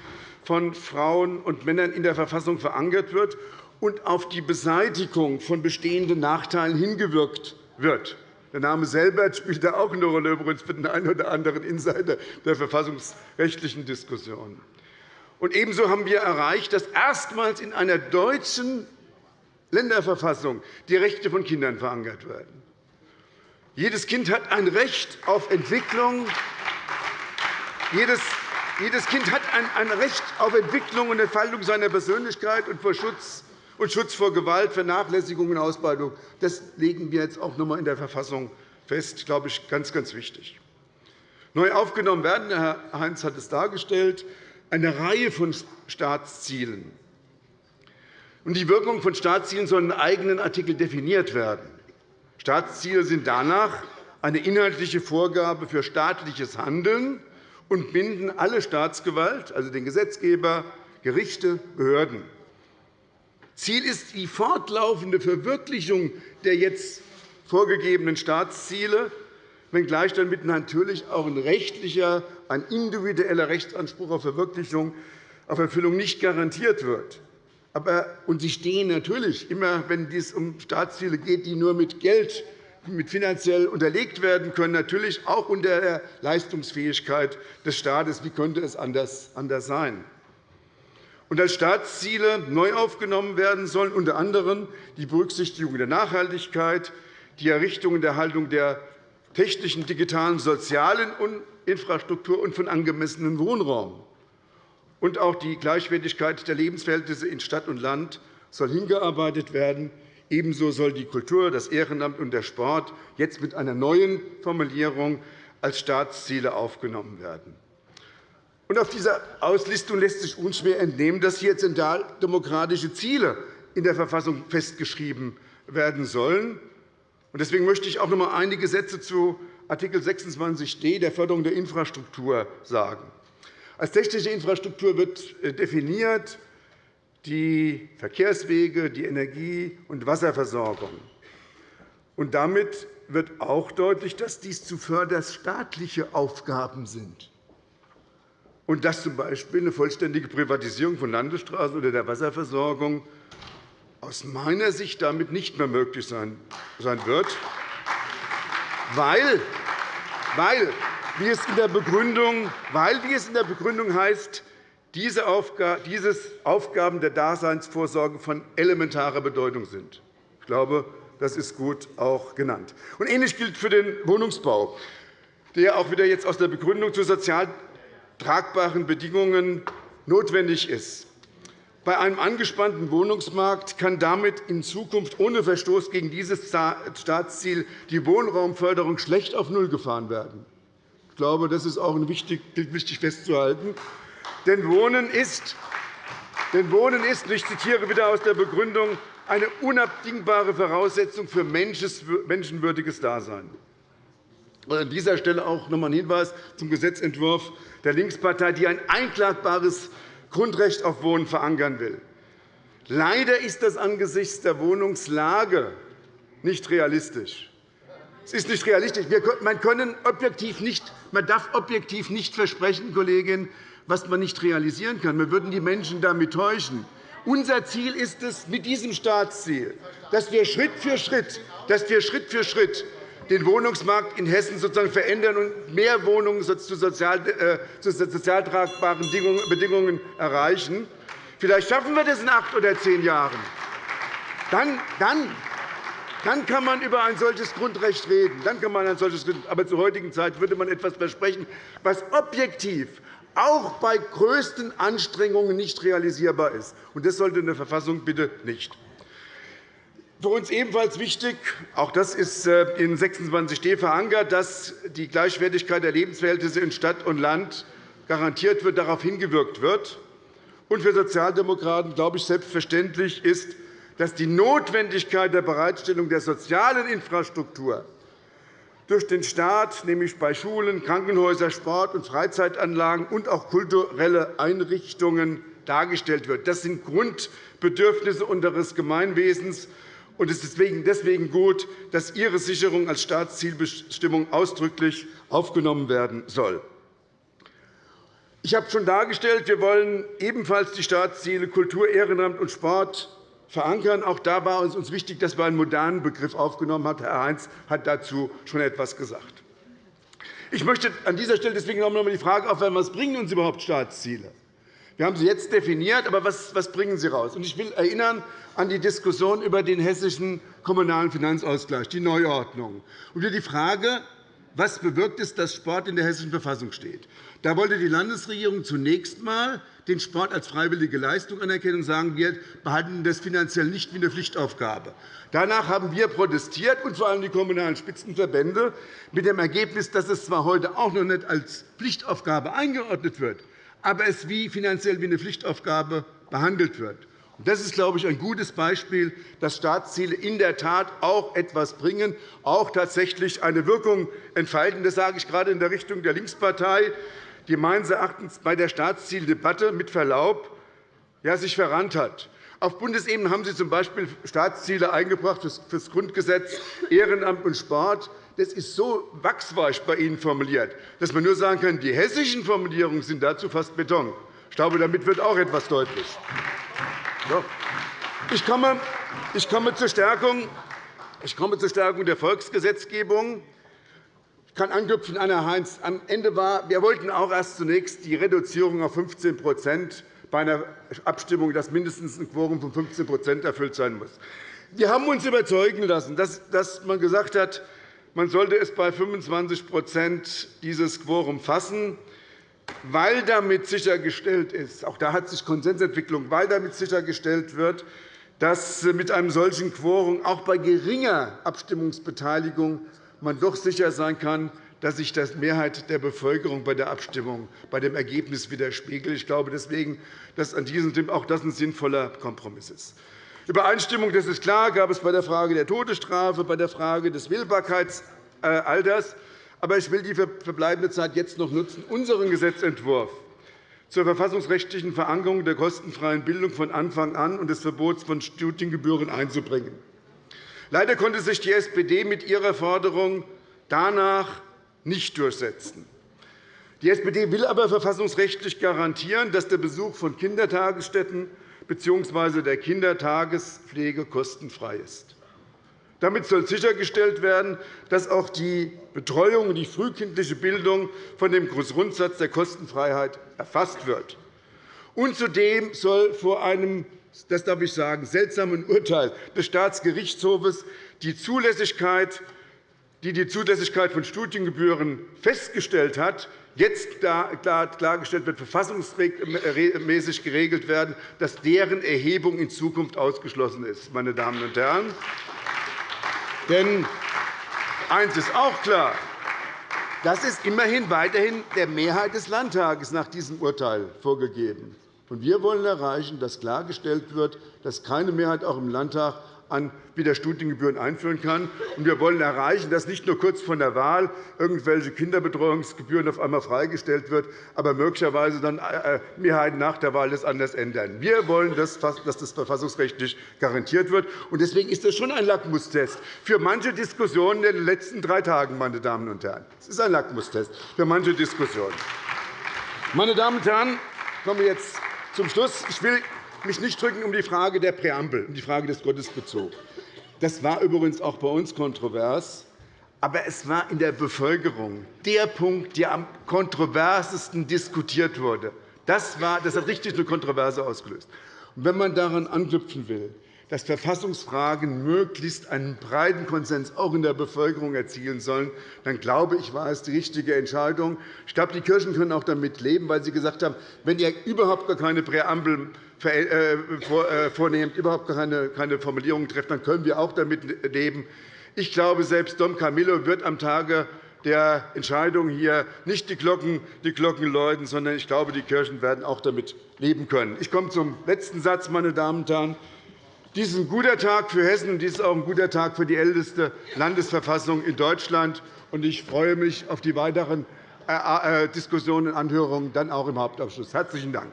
von Frauen und Männern in der Verfassung verankert wird und auf die Beseitigung von bestehenden Nachteilen hingewirkt wird. Der Name Selbert spielt da auch eine Rolle, übrigens für den einen oder anderen Insider der verfassungsrechtlichen Diskussion. Und ebenso haben wir erreicht, dass erstmals in einer deutschen Länderverfassung die Rechte von Kindern verankert werden. Jedes Kind hat ein Recht auf Entwicklung. Jedes Kind hat ein Recht auf Entwicklung und Entfaltung seiner Persönlichkeit und vor Schutz und Schutz vor Gewalt, Vernachlässigung und Ausbeutung. Das legen wir jetzt auch noch einmal in der Verfassung fest. Das glaube ich, ganz, ganz wichtig. Neu aufgenommen werden, Herr Heinz hat es dargestellt, eine Reihe von Staatszielen. Die Wirkung von Staatszielen soll in eigenen Artikel definiert werden. Staatsziele sind danach eine inhaltliche Vorgabe für staatliches Handeln und binden alle Staatsgewalt, also den Gesetzgeber, Gerichte, Behörden. Ziel ist die fortlaufende Verwirklichung der jetzt vorgegebenen Staatsziele, wenngleich damit natürlich auch ein rechtlicher, ein individueller Rechtsanspruch auf Verwirklichung, auf Erfüllung nicht garantiert wird. Aber, und sie stehen natürlich immer, wenn es um Staatsziele geht, die nur mit Geld mit finanziell unterlegt werden können, natürlich auch unter der Leistungsfähigkeit des Staates. Wie könnte es anders sein? Und als Staatsziele neu aufgenommen werden sollen unter anderem die Berücksichtigung der Nachhaltigkeit, die Errichtung und Erhaltung der technischen, digitalen, sozialen Infrastruktur und von angemessenem Wohnraum. Und auch die Gleichwertigkeit der Lebensverhältnisse in Stadt und Land soll hingearbeitet werden. Ebenso soll die Kultur, das Ehrenamt und der Sport jetzt mit einer neuen Formulierung als Staatsziele aufgenommen werden. Auf dieser Auslistung lässt sich unschwer entnehmen, dass hier zentraldemokratische Ziele in der Verfassung festgeschrieben werden sollen. Deswegen möchte ich auch noch einmal einige Sätze zu Art. 26d der Förderung der Infrastruktur sagen. Als technische Infrastruktur wird äh, definiert die Verkehrswege, die Energie- und Wasserversorgung. Und damit wird auch deutlich, dass dies zuvörderst staatliche Aufgaben sind und dass z. B. eine vollständige Privatisierung von Landesstraßen oder der Wasserversorgung aus meiner Sicht damit nicht mehr möglich sein wird, weil, weil, wie es in der Begründung, weil, wie es in der Begründung heißt, diese Aufgaben der Daseinsvorsorge von elementarer Bedeutung sind. Ich glaube, das ist gut auch genannt. Ähnlich gilt für den Wohnungsbau, der auch wieder jetzt aus der Begründung zu sozial tragbaren Bedingungen notwendig ist. Bei einem angespannten Wohnungsmarkt kann damit in Zukunft ohne Verstoß gegen dieses Staatsziel die Wohnraumförderung schlecht auf Null gefahren werden. Ich glaube, das ist auch wichtig festzuhalten. Denn Wohnen ist, denn Wohnen ist, ich zitiere wieder aus der Begründung, eine unabdingbare Voraussetzung für menschenwürdiges Dasein. An dieser Stelle auch noch einmal ein Hinweis zum Gesetzentwurf der Linkspartei, die ein einklagbares Grundrecht auf Wohnen verankern will. Leider ist das angesichts der Wohnungslage nicht realistisch. Es ist nicht realistisch. Man, können objektiv nicht, man darf objektiv nicht versprechen, Kollegin, was man nicht realisieren kann. Wir würden die Menschen damit täuschen. Unser Ziel ist es mit diesem Staatsziel, dass wir Schritt für Schritt, dass wir Schritt für Schritt den Wohnungsmarkt in Hessen sozusagen verändern und mehr Wohnungen zu sozial, äh, zu Bedingungen erreichen. Vielleicht schaffen wir das in acht oder zehn Jahren. Dann, dann, dann kann man über ein solches Grundrecht reden. Dann kann man ein solches, aber zur heutigen Zeit würde man etwas versprechen, was objektiv auch bei größten Anstrengungen nicht realisierbar ist. das sollte in der Verfassung bitte nicht. Für uns ebenfalls wichtig, auch das ist äh, in 26d verankert, dass die Gleichwertigkeit der Lebensverhältnisse in Stadt und Land garantiert wird, darauf hingewirkt wird. Und für Sozialdemokraten, glaube ich, selbstverständlich ist, dass die Notwendigkeit der Bereitstellung der sozialen Infrastruktur durch den Staat, nämlich bei Schulen, Krankenhäusern, Sport- und Freizeitanlagen und auch kulturelle Einrichtungen dargestellt wird. Das sind Grundbedürfnisse unseres Gemeinwesens. Und es ist deswegen gut, dass ihre Sicherung als Staatszielbestimmung ausdrücklich aufgenommen werden soll. Ich habe schon dargestellt, wir wollen ebenfalls die Staatsziele Kultur, Ehrenamt und Sport verankern. Auch da war es uns wichtig, dass wir einen modernen Begriff aufgenommen haben. Herr Heinz hat dazu schon etwas gesagt. Ich möchte an dieser Stelle deswegen noch einmal die Frage aufwerfen, was bringen uns überhaupt Staatsziele? Wir haben sie jetzt definiert, aber was, bringen sie raus? Ich will erinnern an die Diskussion über den hessischen Kommunalen Finanzausgleich, die Neuordnung, und die Frage, was bewirkt es, dass Sport in der Hessischen Verfassung steht. Da wollte die Landesregierung zunächst einmal den Sport als freiwillige Leistung anerkennen und sagen, wir behalten das finanziell nicht wie eine Pflichtaufgabe. Danach haben wir protestiert, und vor allem die Kommunalen Spitzenverbände, mit dem Ergebnis, dass es zwar heute auch noch nicht als Pflichtaufgabe eingeordnet wird, aber es wie finanziell wie eine Pflichtaufgabe behandelt wird. Das ist, glaube ich, ein gutes Beispiel, dass Staatsziele in der Tat auch etwas bringen, auch tatsächlich eine Wirkung entfalten. Das sage ich gerade in der Richtung der Linkspartei, die meines Erachtens bei der Staatszieldebatte mit Verlaub ja, sich verrannt hat. Auf Bundesebene haben Sie z. B. Staatsziele eingebracht für das Grundgesetz, Ehrenamt und Sport. Das ist so wachsweich bei Ihnen formuliert, dass man nur sagen kann, die hessischen Formulierungen sind dazu fast Beton. Ich glaube, damit wird auch etwas deutlich. Ich komme, ich komme, zur Stärkung, ich komme zur Stärkung der Volksgesetzgebung. Ich kann anknüpfen an Herrn Heinz. Am Ende war, wir wollten auch erst zunächst die Reduzierung auf 15% bei einer Abstimmung, dass mindestens ein Quorum von 15% erfüllt sein muss. Wir haben uns überzeugen lassen, dass man gesagt hat, man sollte es bei 25% dieses Quorum fassen weil damit sichergestellt ist, auch da hat sich Konsensentwicklung, weil damit sichergestellt wird, dass mit einem solchen Quorum auch bei geringer Abstimmungsbeteiligung man doch sicher sein kann, dass sich die Mehrheit der Bevölkerung bei der Abstimmung bei dem Ergebnis widerspiegelt. Ich glaube deswegen, dass an diesem auch das ein sinnvoller Kompromiss ist. Übereinstimmung, das ist klar, gab es bei der Frage der Todesstrafe, bei der Frage des Wählbarkeitsalters. Aber ich will die verbleibende Zeit jetzt noch nutzen, unseren Gesetzentwurf zur verfassungsrechtlichen Verankerung der kostenfreien Bildung von Anfang an und des Verbots von Studiengebühren einzubringen. Leider konnte sich die SPD mit ihrer Forderung danach nicht durchsetzen. Die SPD will aber verfassungsrechtlich garantieren, dass der Besuch von Kindertagesstätten bzw. der Kindertagespflege kostenfrei ist. Damit soll sichergestellt werden, dass auch die Betreuung und die frühkindliche Bildung von dem Grundsatz der Kostenfreiheit erfasst wird. Und zudem soll vor einem das darf ich sagen, seltsamen Urteil des Staatsgerichtshofes die Zulässigkeit, die die Zulässigkeit von Studiengebühren festgestellt hat, jetzt klargestellt wird, verfassungsmäßig geregelt werden, dass deren Erhebung in Zukunft ausgeschlossen ist. Meine Damen und Herren. Denn eines ist auch klar. Das ist immerhin weiterhin der Mehrheit des Landtages nach diesem Urteil vorgegeben. Wir wollen erreichen, dass klargestellt wird, dass keine Mehrheit auch im Landtag an wieder Studiengebühren einführen kann. wir wollen erreichen, dass nicht nur kurz vor der Wahl irgendwelche Kinderbetreuungsgebühren auf einmal freigestellt wird, aber möglicherweise dann äh, äh, Mehrheiten nach der Wahl das anders ändern. Wir wollen, dass das verfassungsrechtlich garantiert wird. Deswegen ist das schon ein Lackmustest für manche Diskussionen in den letzten drei Tagen. Meine Damen und Herren. Es ist ein Lackmustest für manche Diskussionen. Meine Damen und Herren, ich komme jetzt zum Schluss. Ich will mich nicht drücken um die Frage der Präambel, um die Frage des Gottesbezugs. Das war übrigens auch bei uns kontrovers. Aber es war in der Bevölkerung der Punkt, der am kontroversesten diskutiert wurde. Das, war, das hat richtig eine Kontroverse ausgelöst. Und wenn man daran anknüpfen will, dass Verfassungsfragen möglichst einen breiten Konsens auch in der Bevölkerung erzielen sollen, dann glaube ich, war es die richtige Entscheidung. Ich glaube, die Kirchen können auch damit leben, weil sie gesagt haben, wenn ihr überhaupt gar keine Präambel äh, äh, vornehmt, überhaupt keine Formulierungen trefft, dann können wir auch damit leben. Ich glaube, selbst Dom Camillo wird am Tage der Entscheidung hier nicht die Glocken, die Glocken läuten, sondern ich glaube, die Kirchen werden auch damit leben können. Ich komme zum letzten Satz, meine Damen und Herren. Dies ist ein guter Tag für Hessen, und dies ist auch ein guter Tag für die älteste Landesverfassung in Deutschland. Ich freue mich auf die weiteren äh, Diskussionen und Anhörungen, dann auch im Hauptausschuss. – Herzlichen Dank.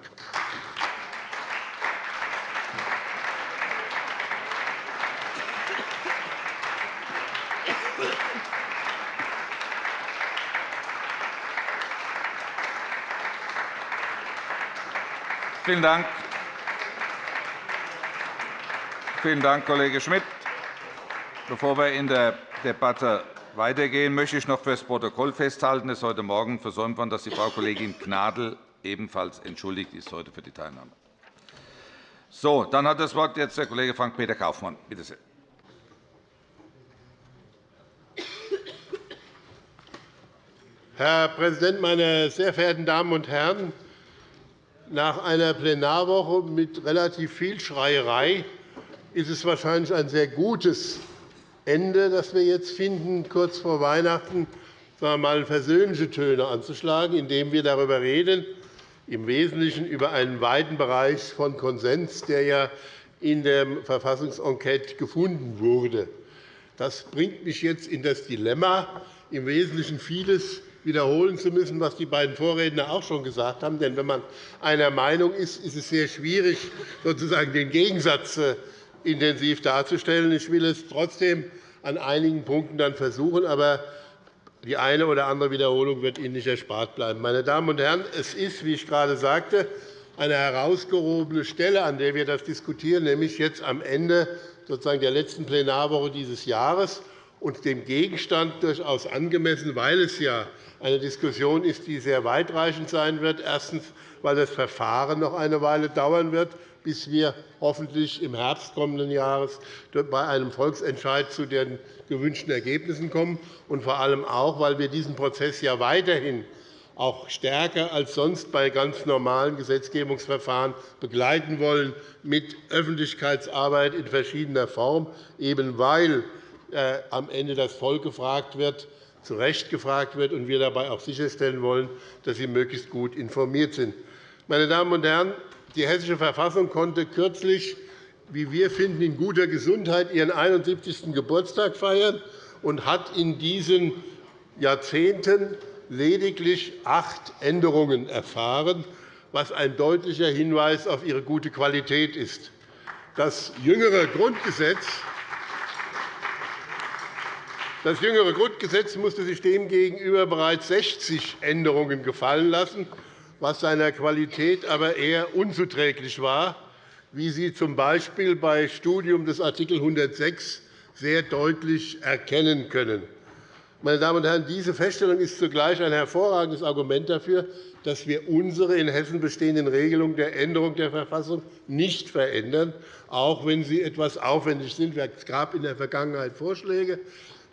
Vielen Dank. Vielen Dank, Kollege Schmidt. Bevor wir in der Debatte weitergehen, möchte ich noch für das Protokoll festhalten, dass heute Morgen versäumt worden, dass die Frau Kollegin Gnadl ebenfalls entschuldigt ist heute für die Teilnahme. So, dann hat das Wort jetzt der Kollege Frank-Peter Kaufmann. Bitte sehr.
Herr Präsident, meine sehr verehrten Damen und Herren! Nach einer Plenarwoche mit relativ viel Schreierei ist es wahrscheinlich ein sehr gutes Ende, das wir jetzt finden, kurz vor Weihnachten sagen wir mal, versöhnliche Töne anzuschlagen, indem wir darüber reden, im Wesentlichen über einen weiten Bereich von Konsens, der ja in der Verfassungsenquete gefunden wurde. Das bringt mich jetzt in das Dilemma, im Wesentlichen vieles wiederholen zu müssen, was die beiden Vorredner auch schon gesagt haben. Denn wenn man einer Meinung ist, ist es sehr schwierig, sozusagen den Gegensatz äh, intensiv darzustellen. Ich will es trotzdem an einigen Punkten dann versuchen. Aber die eine oder andere Wiederholung wird Ihnen nicht erspart bleiben. Meine Damen und Herren, es ist, wie ich gerade sagte, eine herausgehobene Stelle, an der wir das diskutieren, nämlich jetzt am Ende sozusagen der letzten Plenarwoche dieses Jahres und dem Gegenstand durchaus angemessen, weil es ja eine Diskussion ist, die sehr weitreichend sein wird. Erstens, weil das Verfahren noch eine Weile dauern wird, bis wir hoffentlich im Herbst kommenden Jahres bei einem Volksentscheid zu den gewünschten Ergebnissen kommen, und vor allem auch, weil wir diesen Prozess ja weiterhin auch stärker als sonst bei ganz normalen Gesetzgebungsverfahren begleiten wollen mit Öffentlichkeitsarbeit in verschiedener Form, eben weil äh, am Ende das Volk gefragt wird, zu Recht gefragt wird, und wir dabei auch sicherstellen wollen, dass sie möglichst gut informiert sind. Meine Damen und Herren, die Hessische Verfassung konnte kürzlich, wie wir finden, in guter Gesundheit ihren 71. Geburtstag feiern und hat in diesen Jahrzehnten lediglich acht Änderungen erfahren, was ein deutlicher Hinweis auf ihre gute Qualität ist. Das jüngere Grundgesetz das jüngere Grundgesetz musste sich demgegenüber bereits 60 Änderungen gefallen lassen was seiner Qualität aber eher unzuträglich war, wie Sie z. B. bei Studium des Art. 106 sehr deutlich erkennen können. Meine Damen und Herren, diese Feststellung ist zugleich ein hervorragendes Argument dafür, dass wir unsere in Hessen bestehenden Regelungen der Änderung der Verfassung nicht verändern, auch wenn sie etwas aufwendig sind. Es gab in der Vergangenheit Vorschläge.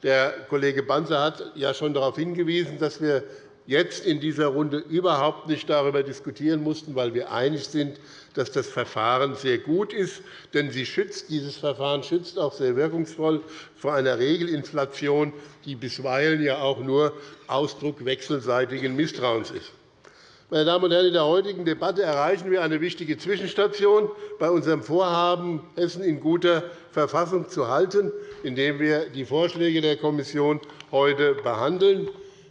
Der Kollege Banzer hat ja schon darauf hingewiesen, dass wir jetzt in dieser Runde überhaupt nicht darüber diskutieren mussten, weil wir einig sind, dass das Verfahren sehr gut ist. Denn sie schützt, dieses Verfahren schützt auch sehr wirkungsvoll vor einer Regelinflation, die bisweilen ja auch nur Ausdruck wechselseitigen Misstrauens ist. Meine Damen und Herren, in der heutigen Debatte erreichen wir eine wichtige Zwischenstation bei unserem Vorhaben, Hessen in guter Verfassung zu halten, indem wir die Vorschläge der Kommission heute behandeln.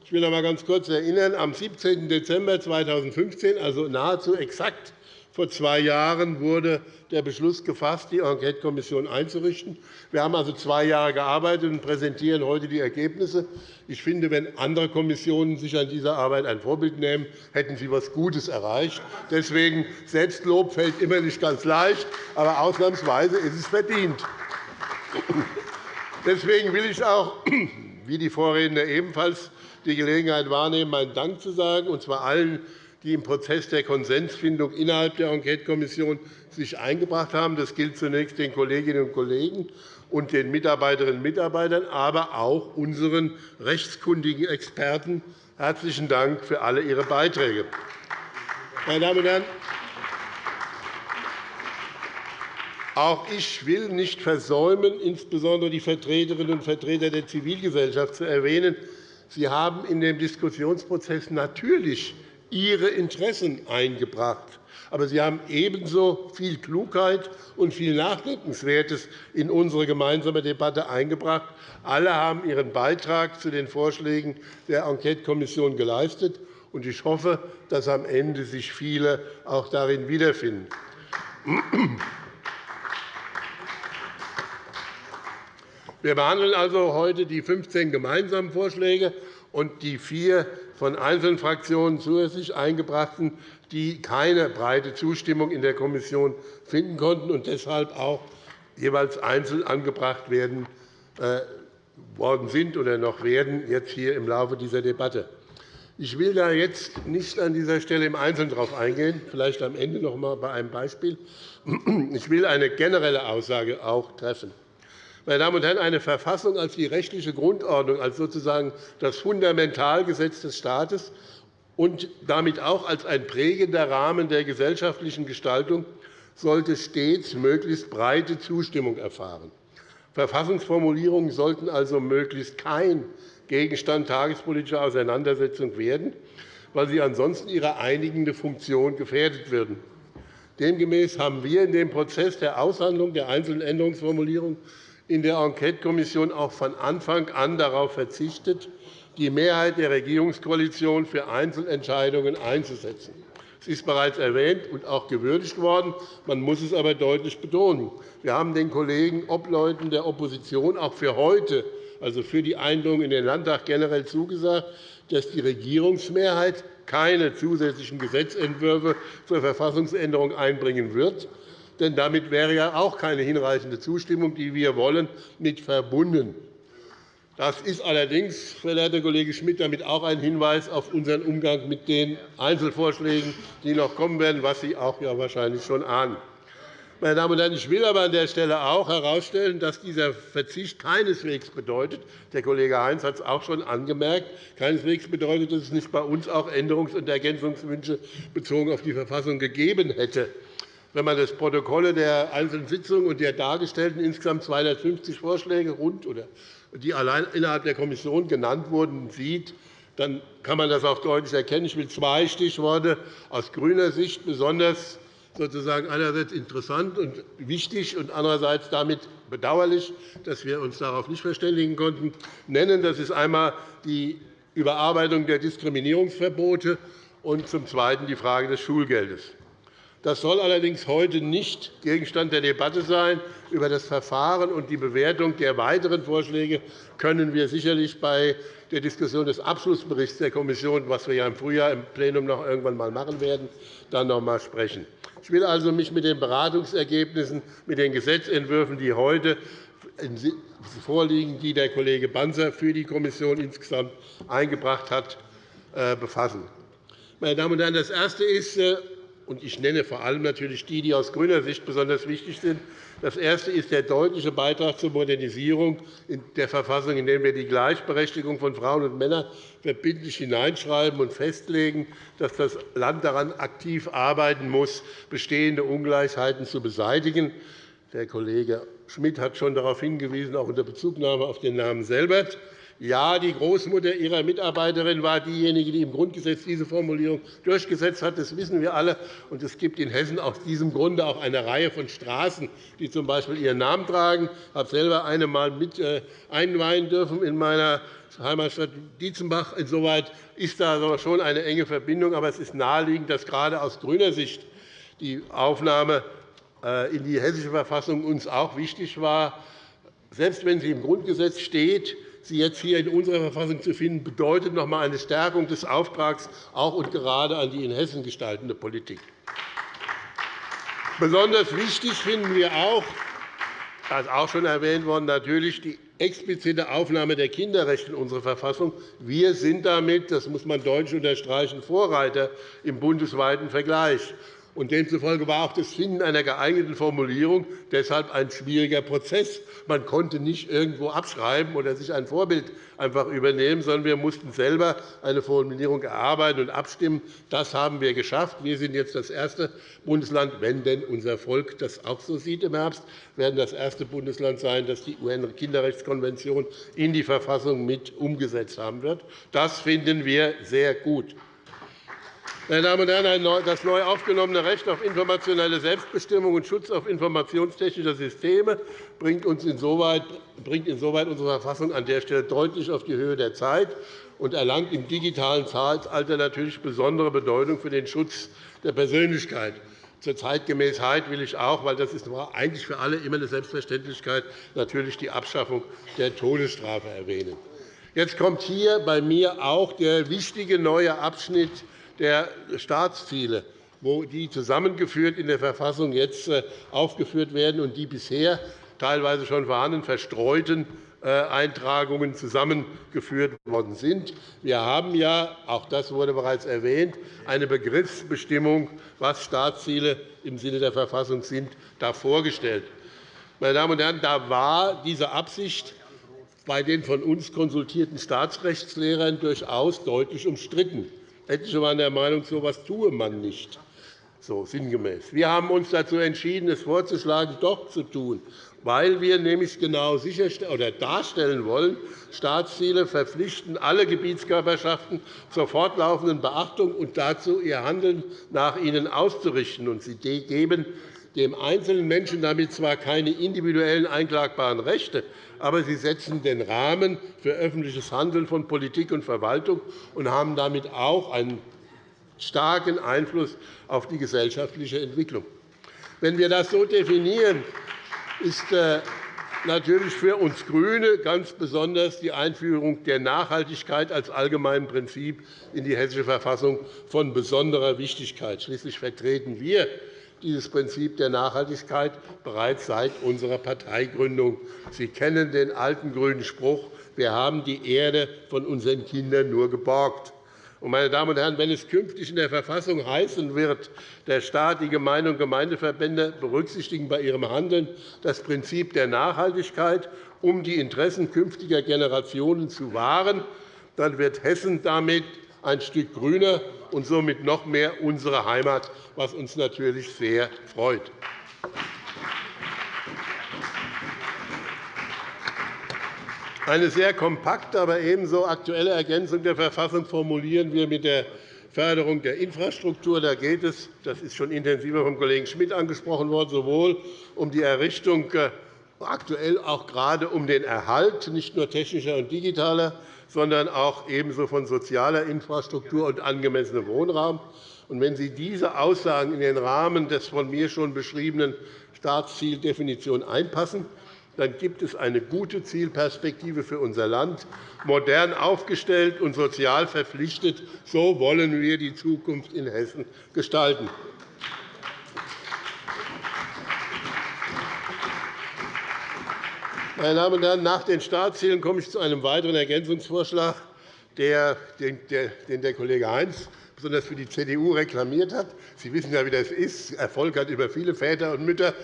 Ich will noch einmal ganz kurz erinnern. Am 17. Dezember 2015, also nahezu exakt vor zwei Jahren, wurde der Beschluss gefasst, die Enquetekommission einzurichten. Wir haben also zwei Jahre gearbeitet und präsentieren heute die Ergebnisse. Ich finde, wenn andere Kommissionen sich an dieser Arbeit ein Vorbild nehmen, hätten sie etwas Gutes erreicht. Deswegen Selbstlob fällt immer nicht ganz leicht, aber ausnahmsweise ist es verdient. Deswegen will ich auch, wie die Vorredner ebenfalls, die Gelegenheit wahrnehmen, meinen Dank zu sagen, und zwar allen, die im Prozess der Konsensfindung innerhalb der Enquetekommission sich eingebracht haben. Das gilt zunächst den Kolleginnen und Kollegen und den Mitarbeiterinnen und Mitarbeitern, aber auch unseren rechtskundigen Experten. Herzlichen Dank für alle Ihre Beiträge. Meine Damen und Herren, auch ich will nicht versäumen, insbesondere die Vertreterinnen und Vertreter der Zivilgesellschaft zu erwähnen, Sie haben in dem Diskussionsprozess natürlich Ihre Interessen eingebracht. Aber Sie haben ebenso viel Klugheit und viel Nachdenkenswertes in unsere gemeinsame Debatte eingebracht. Alle haben ihren Beitrag zu den Vorschlägen der Enquetekommission geleistet. Ich hoffe, dass am Ende sich viele auch darin wiederfinden. Wir behandeln also heute die 15 gemeinsamen Vorschläge und die vier von einzelnen Fraktionen zusätzlich eingebrachten, die keine breite Zustimmung in der Kommission finden konnten und deshalb auch jeweils einzeln angebracht werden, äh, worden sind oder noch werden jetzt hier im Laufe dieser Debatte. Ich will da jetzt nicht an dieser Stelle im Einzelnen darauf eingehen, vielleicht am Ende noch einmal bei einem Beispiel. Ich will eine generelle Aussage auch treffen. Meine Damen und Herren, eine Verfassung als die rechtliche Grundordnung, als sozusagen das Fundamentalgesetz des Staates und damit auch als ein prägender Rahmen der gesellschaftlichen Gestaltung sollte stets möglichst breite Zustimmung erfahren. Verfassungsformulierungen sollten also möglichst kein Gegenstand tagespolitischer Auseinandersetzung werden, weil sie ansonsten ihre einigende Funktion gefährdet würden. Demgemäß haben wir in dem Prozess der Aushandlung der einzelnen Änderungsformulierungen in der Enquetekommission auch von Anfang an darauf verzichtet, die Mehrheit der Regierungskoalition für Einzelentscheidungen einzusetzen. Es ist bereits erwähnt und auch gewürdigt worden. Man muss es aber deutlich betonen. Wir haben den Kollegen Obleuten der Opposition auch für heute, also für die Einladung in den Landtag, generell zugesagt, dass die Regierungsmehrheit keine zusätzlichen Gesetzentwürfe zur Verfassungsänderung einbringen wird denn damit wäre ja auch keine hinreichende Zustimmung, die wir wollen, mit verbunden. Das ist allerdings, verehrter Kollege Schmidt, damit auch ein Hinweis auf unseren Umgang mit den Einzelvorschlägen, die noch kommen werden, was Sie auch ja wahrscheinlich schon ahnen. Meine Damen und Herren, ich will aber an der Stelle auch herausstellen, dass dieser Verzicht keineswegs bedeutet, der Kollege Heinz hat es auch schon angemerkt, keineswegs bedeutet, dass es nicht bei uns auch Änderungs- und Ergänzungswünsche bezogen auf die Verfassung gegeben hätte wenn man das Protokoll der einzelnen Sitzungen und der dargestellten insgesamt 250 Vorschläge rund oder die allein innerhalb der Kommission genannt wurden, sieht, dann kann man das auch deutlich erkennen. Ich will zwei Stichworte aus grüner Sicht besonders sozusagen einerseits interessant und wichtig und andererseits damit bedauerlich, dass wir uns darauf nicht verständigen konnten, nennen. Das ist einmal die Überarbeitung der Diskriminierungsverbote und zum Zweiten die Frage des Schulgeldes. Das soll allerdings heute nicht Gegenstand der Debatte sein. Über das Verfahren und die Bewertung der weiteren Vorschläge können wir sicherlich bei der Diskussion des Abschlussberichts der Kommission, was wir ja im Frühjahr im Plenum noch irgendwann einmal machen werden, dann noch einmal sprechen. Ich will also mich mit den Beratungsergebnissen, mit den Gesetzentwürfen, die heute vorliegen, die der Kollege Banzer für die Kommission insgesamt eingebracht hat, äh, befassen. Meine Damen und Herren, das Erste ist, äh, und ich nenne vor allem natürlich die, die aus grüner Sicht besonders wichtig sind. Das erste ist der deutliche Beitrag zur Modernisierung der Verfassung, indem wir die Gleichberechtigung von Frauen und Männern verbindlich hineinschreiben und festlegen, dass das Land daran aktiv arbeiten muss, bestehende Ungleichheiten zu beseitigen. Der Kollege Schmidt hat schon darauf hingewiesen, auch unter Bezugnahme auf den Namen Selbert. Ja, die Großmutter ihrer Mitarbeiterin war diejenige, die im Grundgesetz diese Formulierung durchgesetzt hat. Das wissen wir alle. Und es gibt in Hessen aus diesem Grunde auch eine Reihe von Straßen, die z. B. ihren Namen tragen. Ich habe selber eine einmal mit äh, einweihen dürfen in meiner Heimatstadt Dietzenbach. Insoweit ist da schon eine enge Verbindung. Aber es ist naheliegend, dass gerade aus grüner Sicht die Aufnahme äh, in die Hessische Verfassung uns auch wichtig war. Selbst wenn sie im Grundgesetz steht, sie jetzt hier in unserer Verfassung zu finden, bedeutet noch einmal eine Stärkung des Auftrags auch und gerade an die in Hessen gestaltende Politik. Besonders wichtig finden wir auch, das auch schon erwähnt worden, natürlich die explizite Aufnahme der Kinderrechte in unsere Verfassung. Wir sind damit, das muss man deutlich unterstreichen, Vorreiter im bundesweiten Vergleich. Und demzufolge war auch das Finden einer geeigneten Formulierung deshalb ein schwieriger Prozess. Man konnte nicht irgendwo abschreiben oder sich ein Vorbild einfach übernehmen, sondern wir mussten selber eine Formulierung erarbeiten und abstimmen. Das haben wir geschafft. Wir sind jetzt das erste Bundesland, wenn denn unser Volk das auch so sieht im Herbst, werden das erste Bundesland sein, das die UN-Kinderrechtskonvention in die Verfassung mit umgesetzt haben wird. Das finden wir sehr gut. Meine Damen und Herren, das neu aufgenommene Recht auf informationelle Selbstbestimmung und Schutz auf informationstechnischer Systeme bringt, uns insoweit, bringt insoweit unsere Verfassung an der Stelle deutlich auf die Höhe der Zeit und erlangt im digitalen Zeitalter natürlich besondere Bedeutung für den Schutz der Persönlichkeit. Zur Zeitgemäßheit will ich auch, weil das ist eigentlich für alle immer eine Selbstverständlichkeit, natürlich die Abschaffung der Todesstrafe erwähnen. Jetzt kommt hier bei mir auch der wichtige neue Abschnitt der Staatsziele, wo die zusammengeführt in der Verfassung jetzt äh, aufgeführt werden und die bisher teilweise schon vorhandenen verstreuten Eintragungen zusammengeführt worden sind. Wir haben ja, auch das wurde bereits erwähnt, eine Begriffsbestimmung, was Staatsziele im Sinne der Verfassung sind, da vorgestellt. Meine Damen und Herren, da war diese Absicht bei den von uns konsultierten Staatsrechtslehrern durchaus deutlich umstritten. Etliche waren der Meinung, so etwas tue man nicht. So sinngemäß. Wir haben uns dazu entschieden, es vorzuschlagen, doch zu tun, weil wir nämlich genau oder darstellen wollen, Staatsziele verpflichten alle Gebietskörperschaften zur fortlaufenden Beachtung und dazu, ihr Handeln nach ihnen auszurichten. Und sie geben dem einzelnen Menschen damit zwar keine individuellen einklagbaren Rechte, aber sie setzen den Rahmen für öffentliches Handeln von Politik und Verwaltung und haben damit auch einen starken Einfluss auf die gesellschaftliche Entwicklung. Wenn wir das so definieren, ist äh, natürlich für uns GRÜNE ganz besonders die Einführung der Nachhaltigkeit als allgemeinen Prinzip in die Hessische Verfassung von besonderer Wichtigkeit. Schließlich vertreten wir dieses Prinzip der Nachhaltigkeit bereits seit unserer Parteigründung. Sie kennen den alten grünen Spruch, wir haben die Erde von unseren Kindern nur geborgt. Meine Damen und Herren, wenn es künftig in der Verfassung heißen wird, der Staat, die Gemeinde und Gemeindeverbände berücksichtigen bei ihrem Handeln das Prinzip der Nachhaltigkeit, um die Interessen künftiger Generationen zu wahren, dann wird Hessen damit ein Stück grüner und somit noch mehr unsere Heimat, was uns natürlich sehr freut. Eine sehr kompakte, aber ebenso aktuelle Ergänzung der Verfassung formulieren wir mit der Förderung der Infrastruktur. Da geht es, das ist schon intensiver vom Kollegen Schmidt angesprochen worden, sowohl um die Errichtung, äh, aktuell auch gerade um den Erhalt nicht nur technischer und digitaler, sondern auch ebenso von sozialer Infrastruktur und angemessenem Wohnraum. wenn Sie diese Aussagen in den Rahmen des von mir schon beschriebenen Staatszieldefinition einpassen, dann gibt es eine gute Zielperspektive für unser Land, modern aufgestellt und sozial verpflichtet. So wollen wir die Zukunft in Hessen gestalten. Meine Damen und Herren, nach den Staatszielen komme ich zu einem weiteren Ergänzungsvorschlag, den der Kollege Heinz besonders für die CDU reklamiert hat. Sie wissen ja, wie das ist. Erfolg hat über viele Väter und Mütter,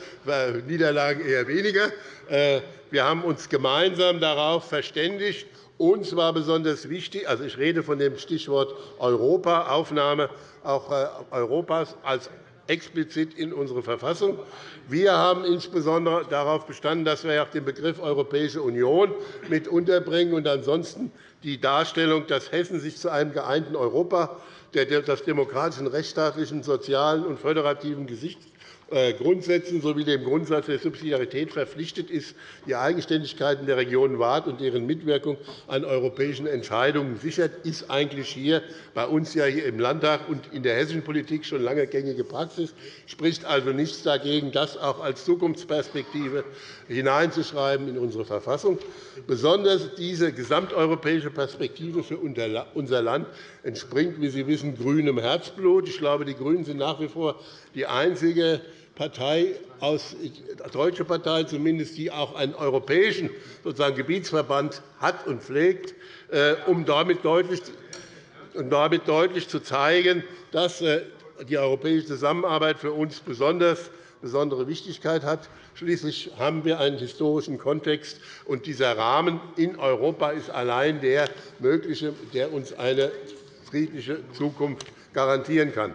Niederlagen eher weniger. Äh, wir haben uns gemeinsam darauf verständigt, uns war besonders wichtig, also ich rede von dem Stichwort Europa, Aufnahme auch äh, Europas als explizit in unsere Verfassung. Wir haben insbesondere darauf bestanden, dass wir auch den Begriff Europäische Union mit unterbringen und ansonsten die Darstellung, dass Hessen sich zu einem geeinten Europa das demokratischen, rechtsstaatlichen, sozialen und föderativen Gesichts äh, Grundsätzen sowie dem Grundsatz der Subsidiarität verpflichtet ist, die Eigenständigkeiten der Regionen wahrt und deren Mitwirkung an europäischen Entscheidungen sichert, ist eigentlich hier bei uns ja hier im Landtag und in der hessischen Politik schon lange gängige Praxis. Spricht also nichts dagegen, das auch als Zukunftsperspektive hineinzuschreiben in unsere Verfassung. Besonders diese gesamteuropäische Perspektive für unser Land entspringt, wie Sie wissen, grünem Herzblut. Ich glaube, die GRÜNEN sind nach wie vor die einzige Partei, aus, deutsche Partei zumindest, die auch einen europäischen sozusagen Gebietsverband hat und pflegt, äh, um damit deutlich, um damit deutlich zu zeigen, dass äh, die europäische Zusammenarbeit für uns besonders besondere Wichtigkeit hat. Schließlich haben wir einen historischen Kontext, und dieser Rahmen in Europa ist allein der mögliche, der uns eine friedliche Zukunft garantieren kann.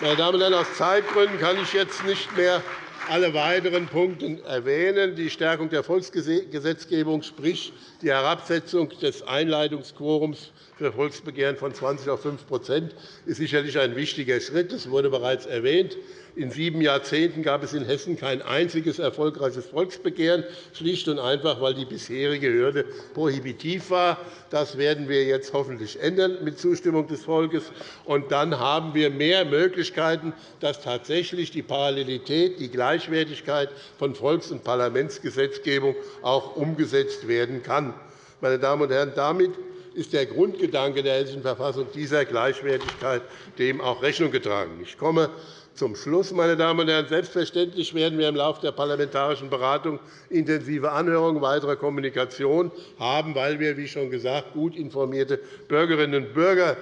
Meine Damen und Herren, aus Zeitgründen kann ich jetzt nicht mehr alle weiteren Punkte erwähnen. Die Stärkung der Volksgesetzgebung, sprich die Herabsetzung des Einleitungsquorums für Volksbegehren von 20 auf 5% ist sicherlich ein wichtiger Schritt. Das wurde bereits erwähnt. In sieben Jahrzehnten gab es in Hessen kein einziges erfolgreiches Volksbegehren, schlicht und einfach, weil die bisherige Hürde prohibitiv war. Das werden wir jetzt hoffentlich ändern mit Zustimmung des Volkes. Und dann haben wir mehr Möglichkeiten, dass tatsächlich die Parallelität, die Gleichwertigkeit von Volks- und Parlamentsgesetzgebung auch umgesetzt werden kann. Meine Damen und Herren, damit ist der Grundgedanke der Hessischen Verfassung dieser Gleichwertigkeit dem auch Rechnung getragen. Ich komme zum Schluss, meine Damen und Herren. Selbstverständlich werden wir im Laufe der parlamentarischen Beratung intensive Anhörungen, weitere Kommunikation haben, weil wir, wie schon gesagt, gut informierte Bürgerinnen und Bürger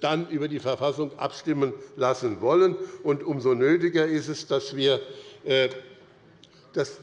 dann über die Verfassung abstimmen lassen wollen. Und umso nötiger ist es, dass wir äh, das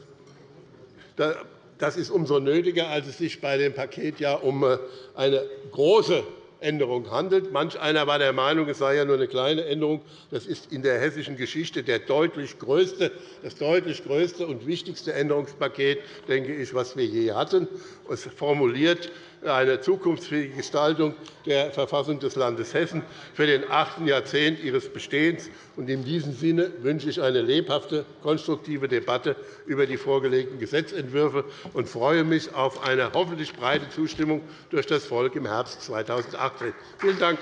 das ist umso nötiger, als es sich bei dem Paket ja um äh, eine große Änderung handelt. Manch einer war der Meinung, es sei ja nur eine kleine Änderung. Das ist in der hessischen Geschichte der deutlich größte, das deutlich größte und wichtigste Änderungspaket, denke ich, was wir je hatten. Es formuliert eine zukunftsfähige Gestaltung der Verfassung des Landes Hessen für den achten Jahrzehnt ihres Bestehens. In diesem Sinne wünsche ich eine lebhafte, konstruktive Debatte über die vorgelegten Gesetzentwürfe und freue mich auf eine hoffentlich breite Zustimmung durch das Volk im Herbst 2018. Vielen Dank.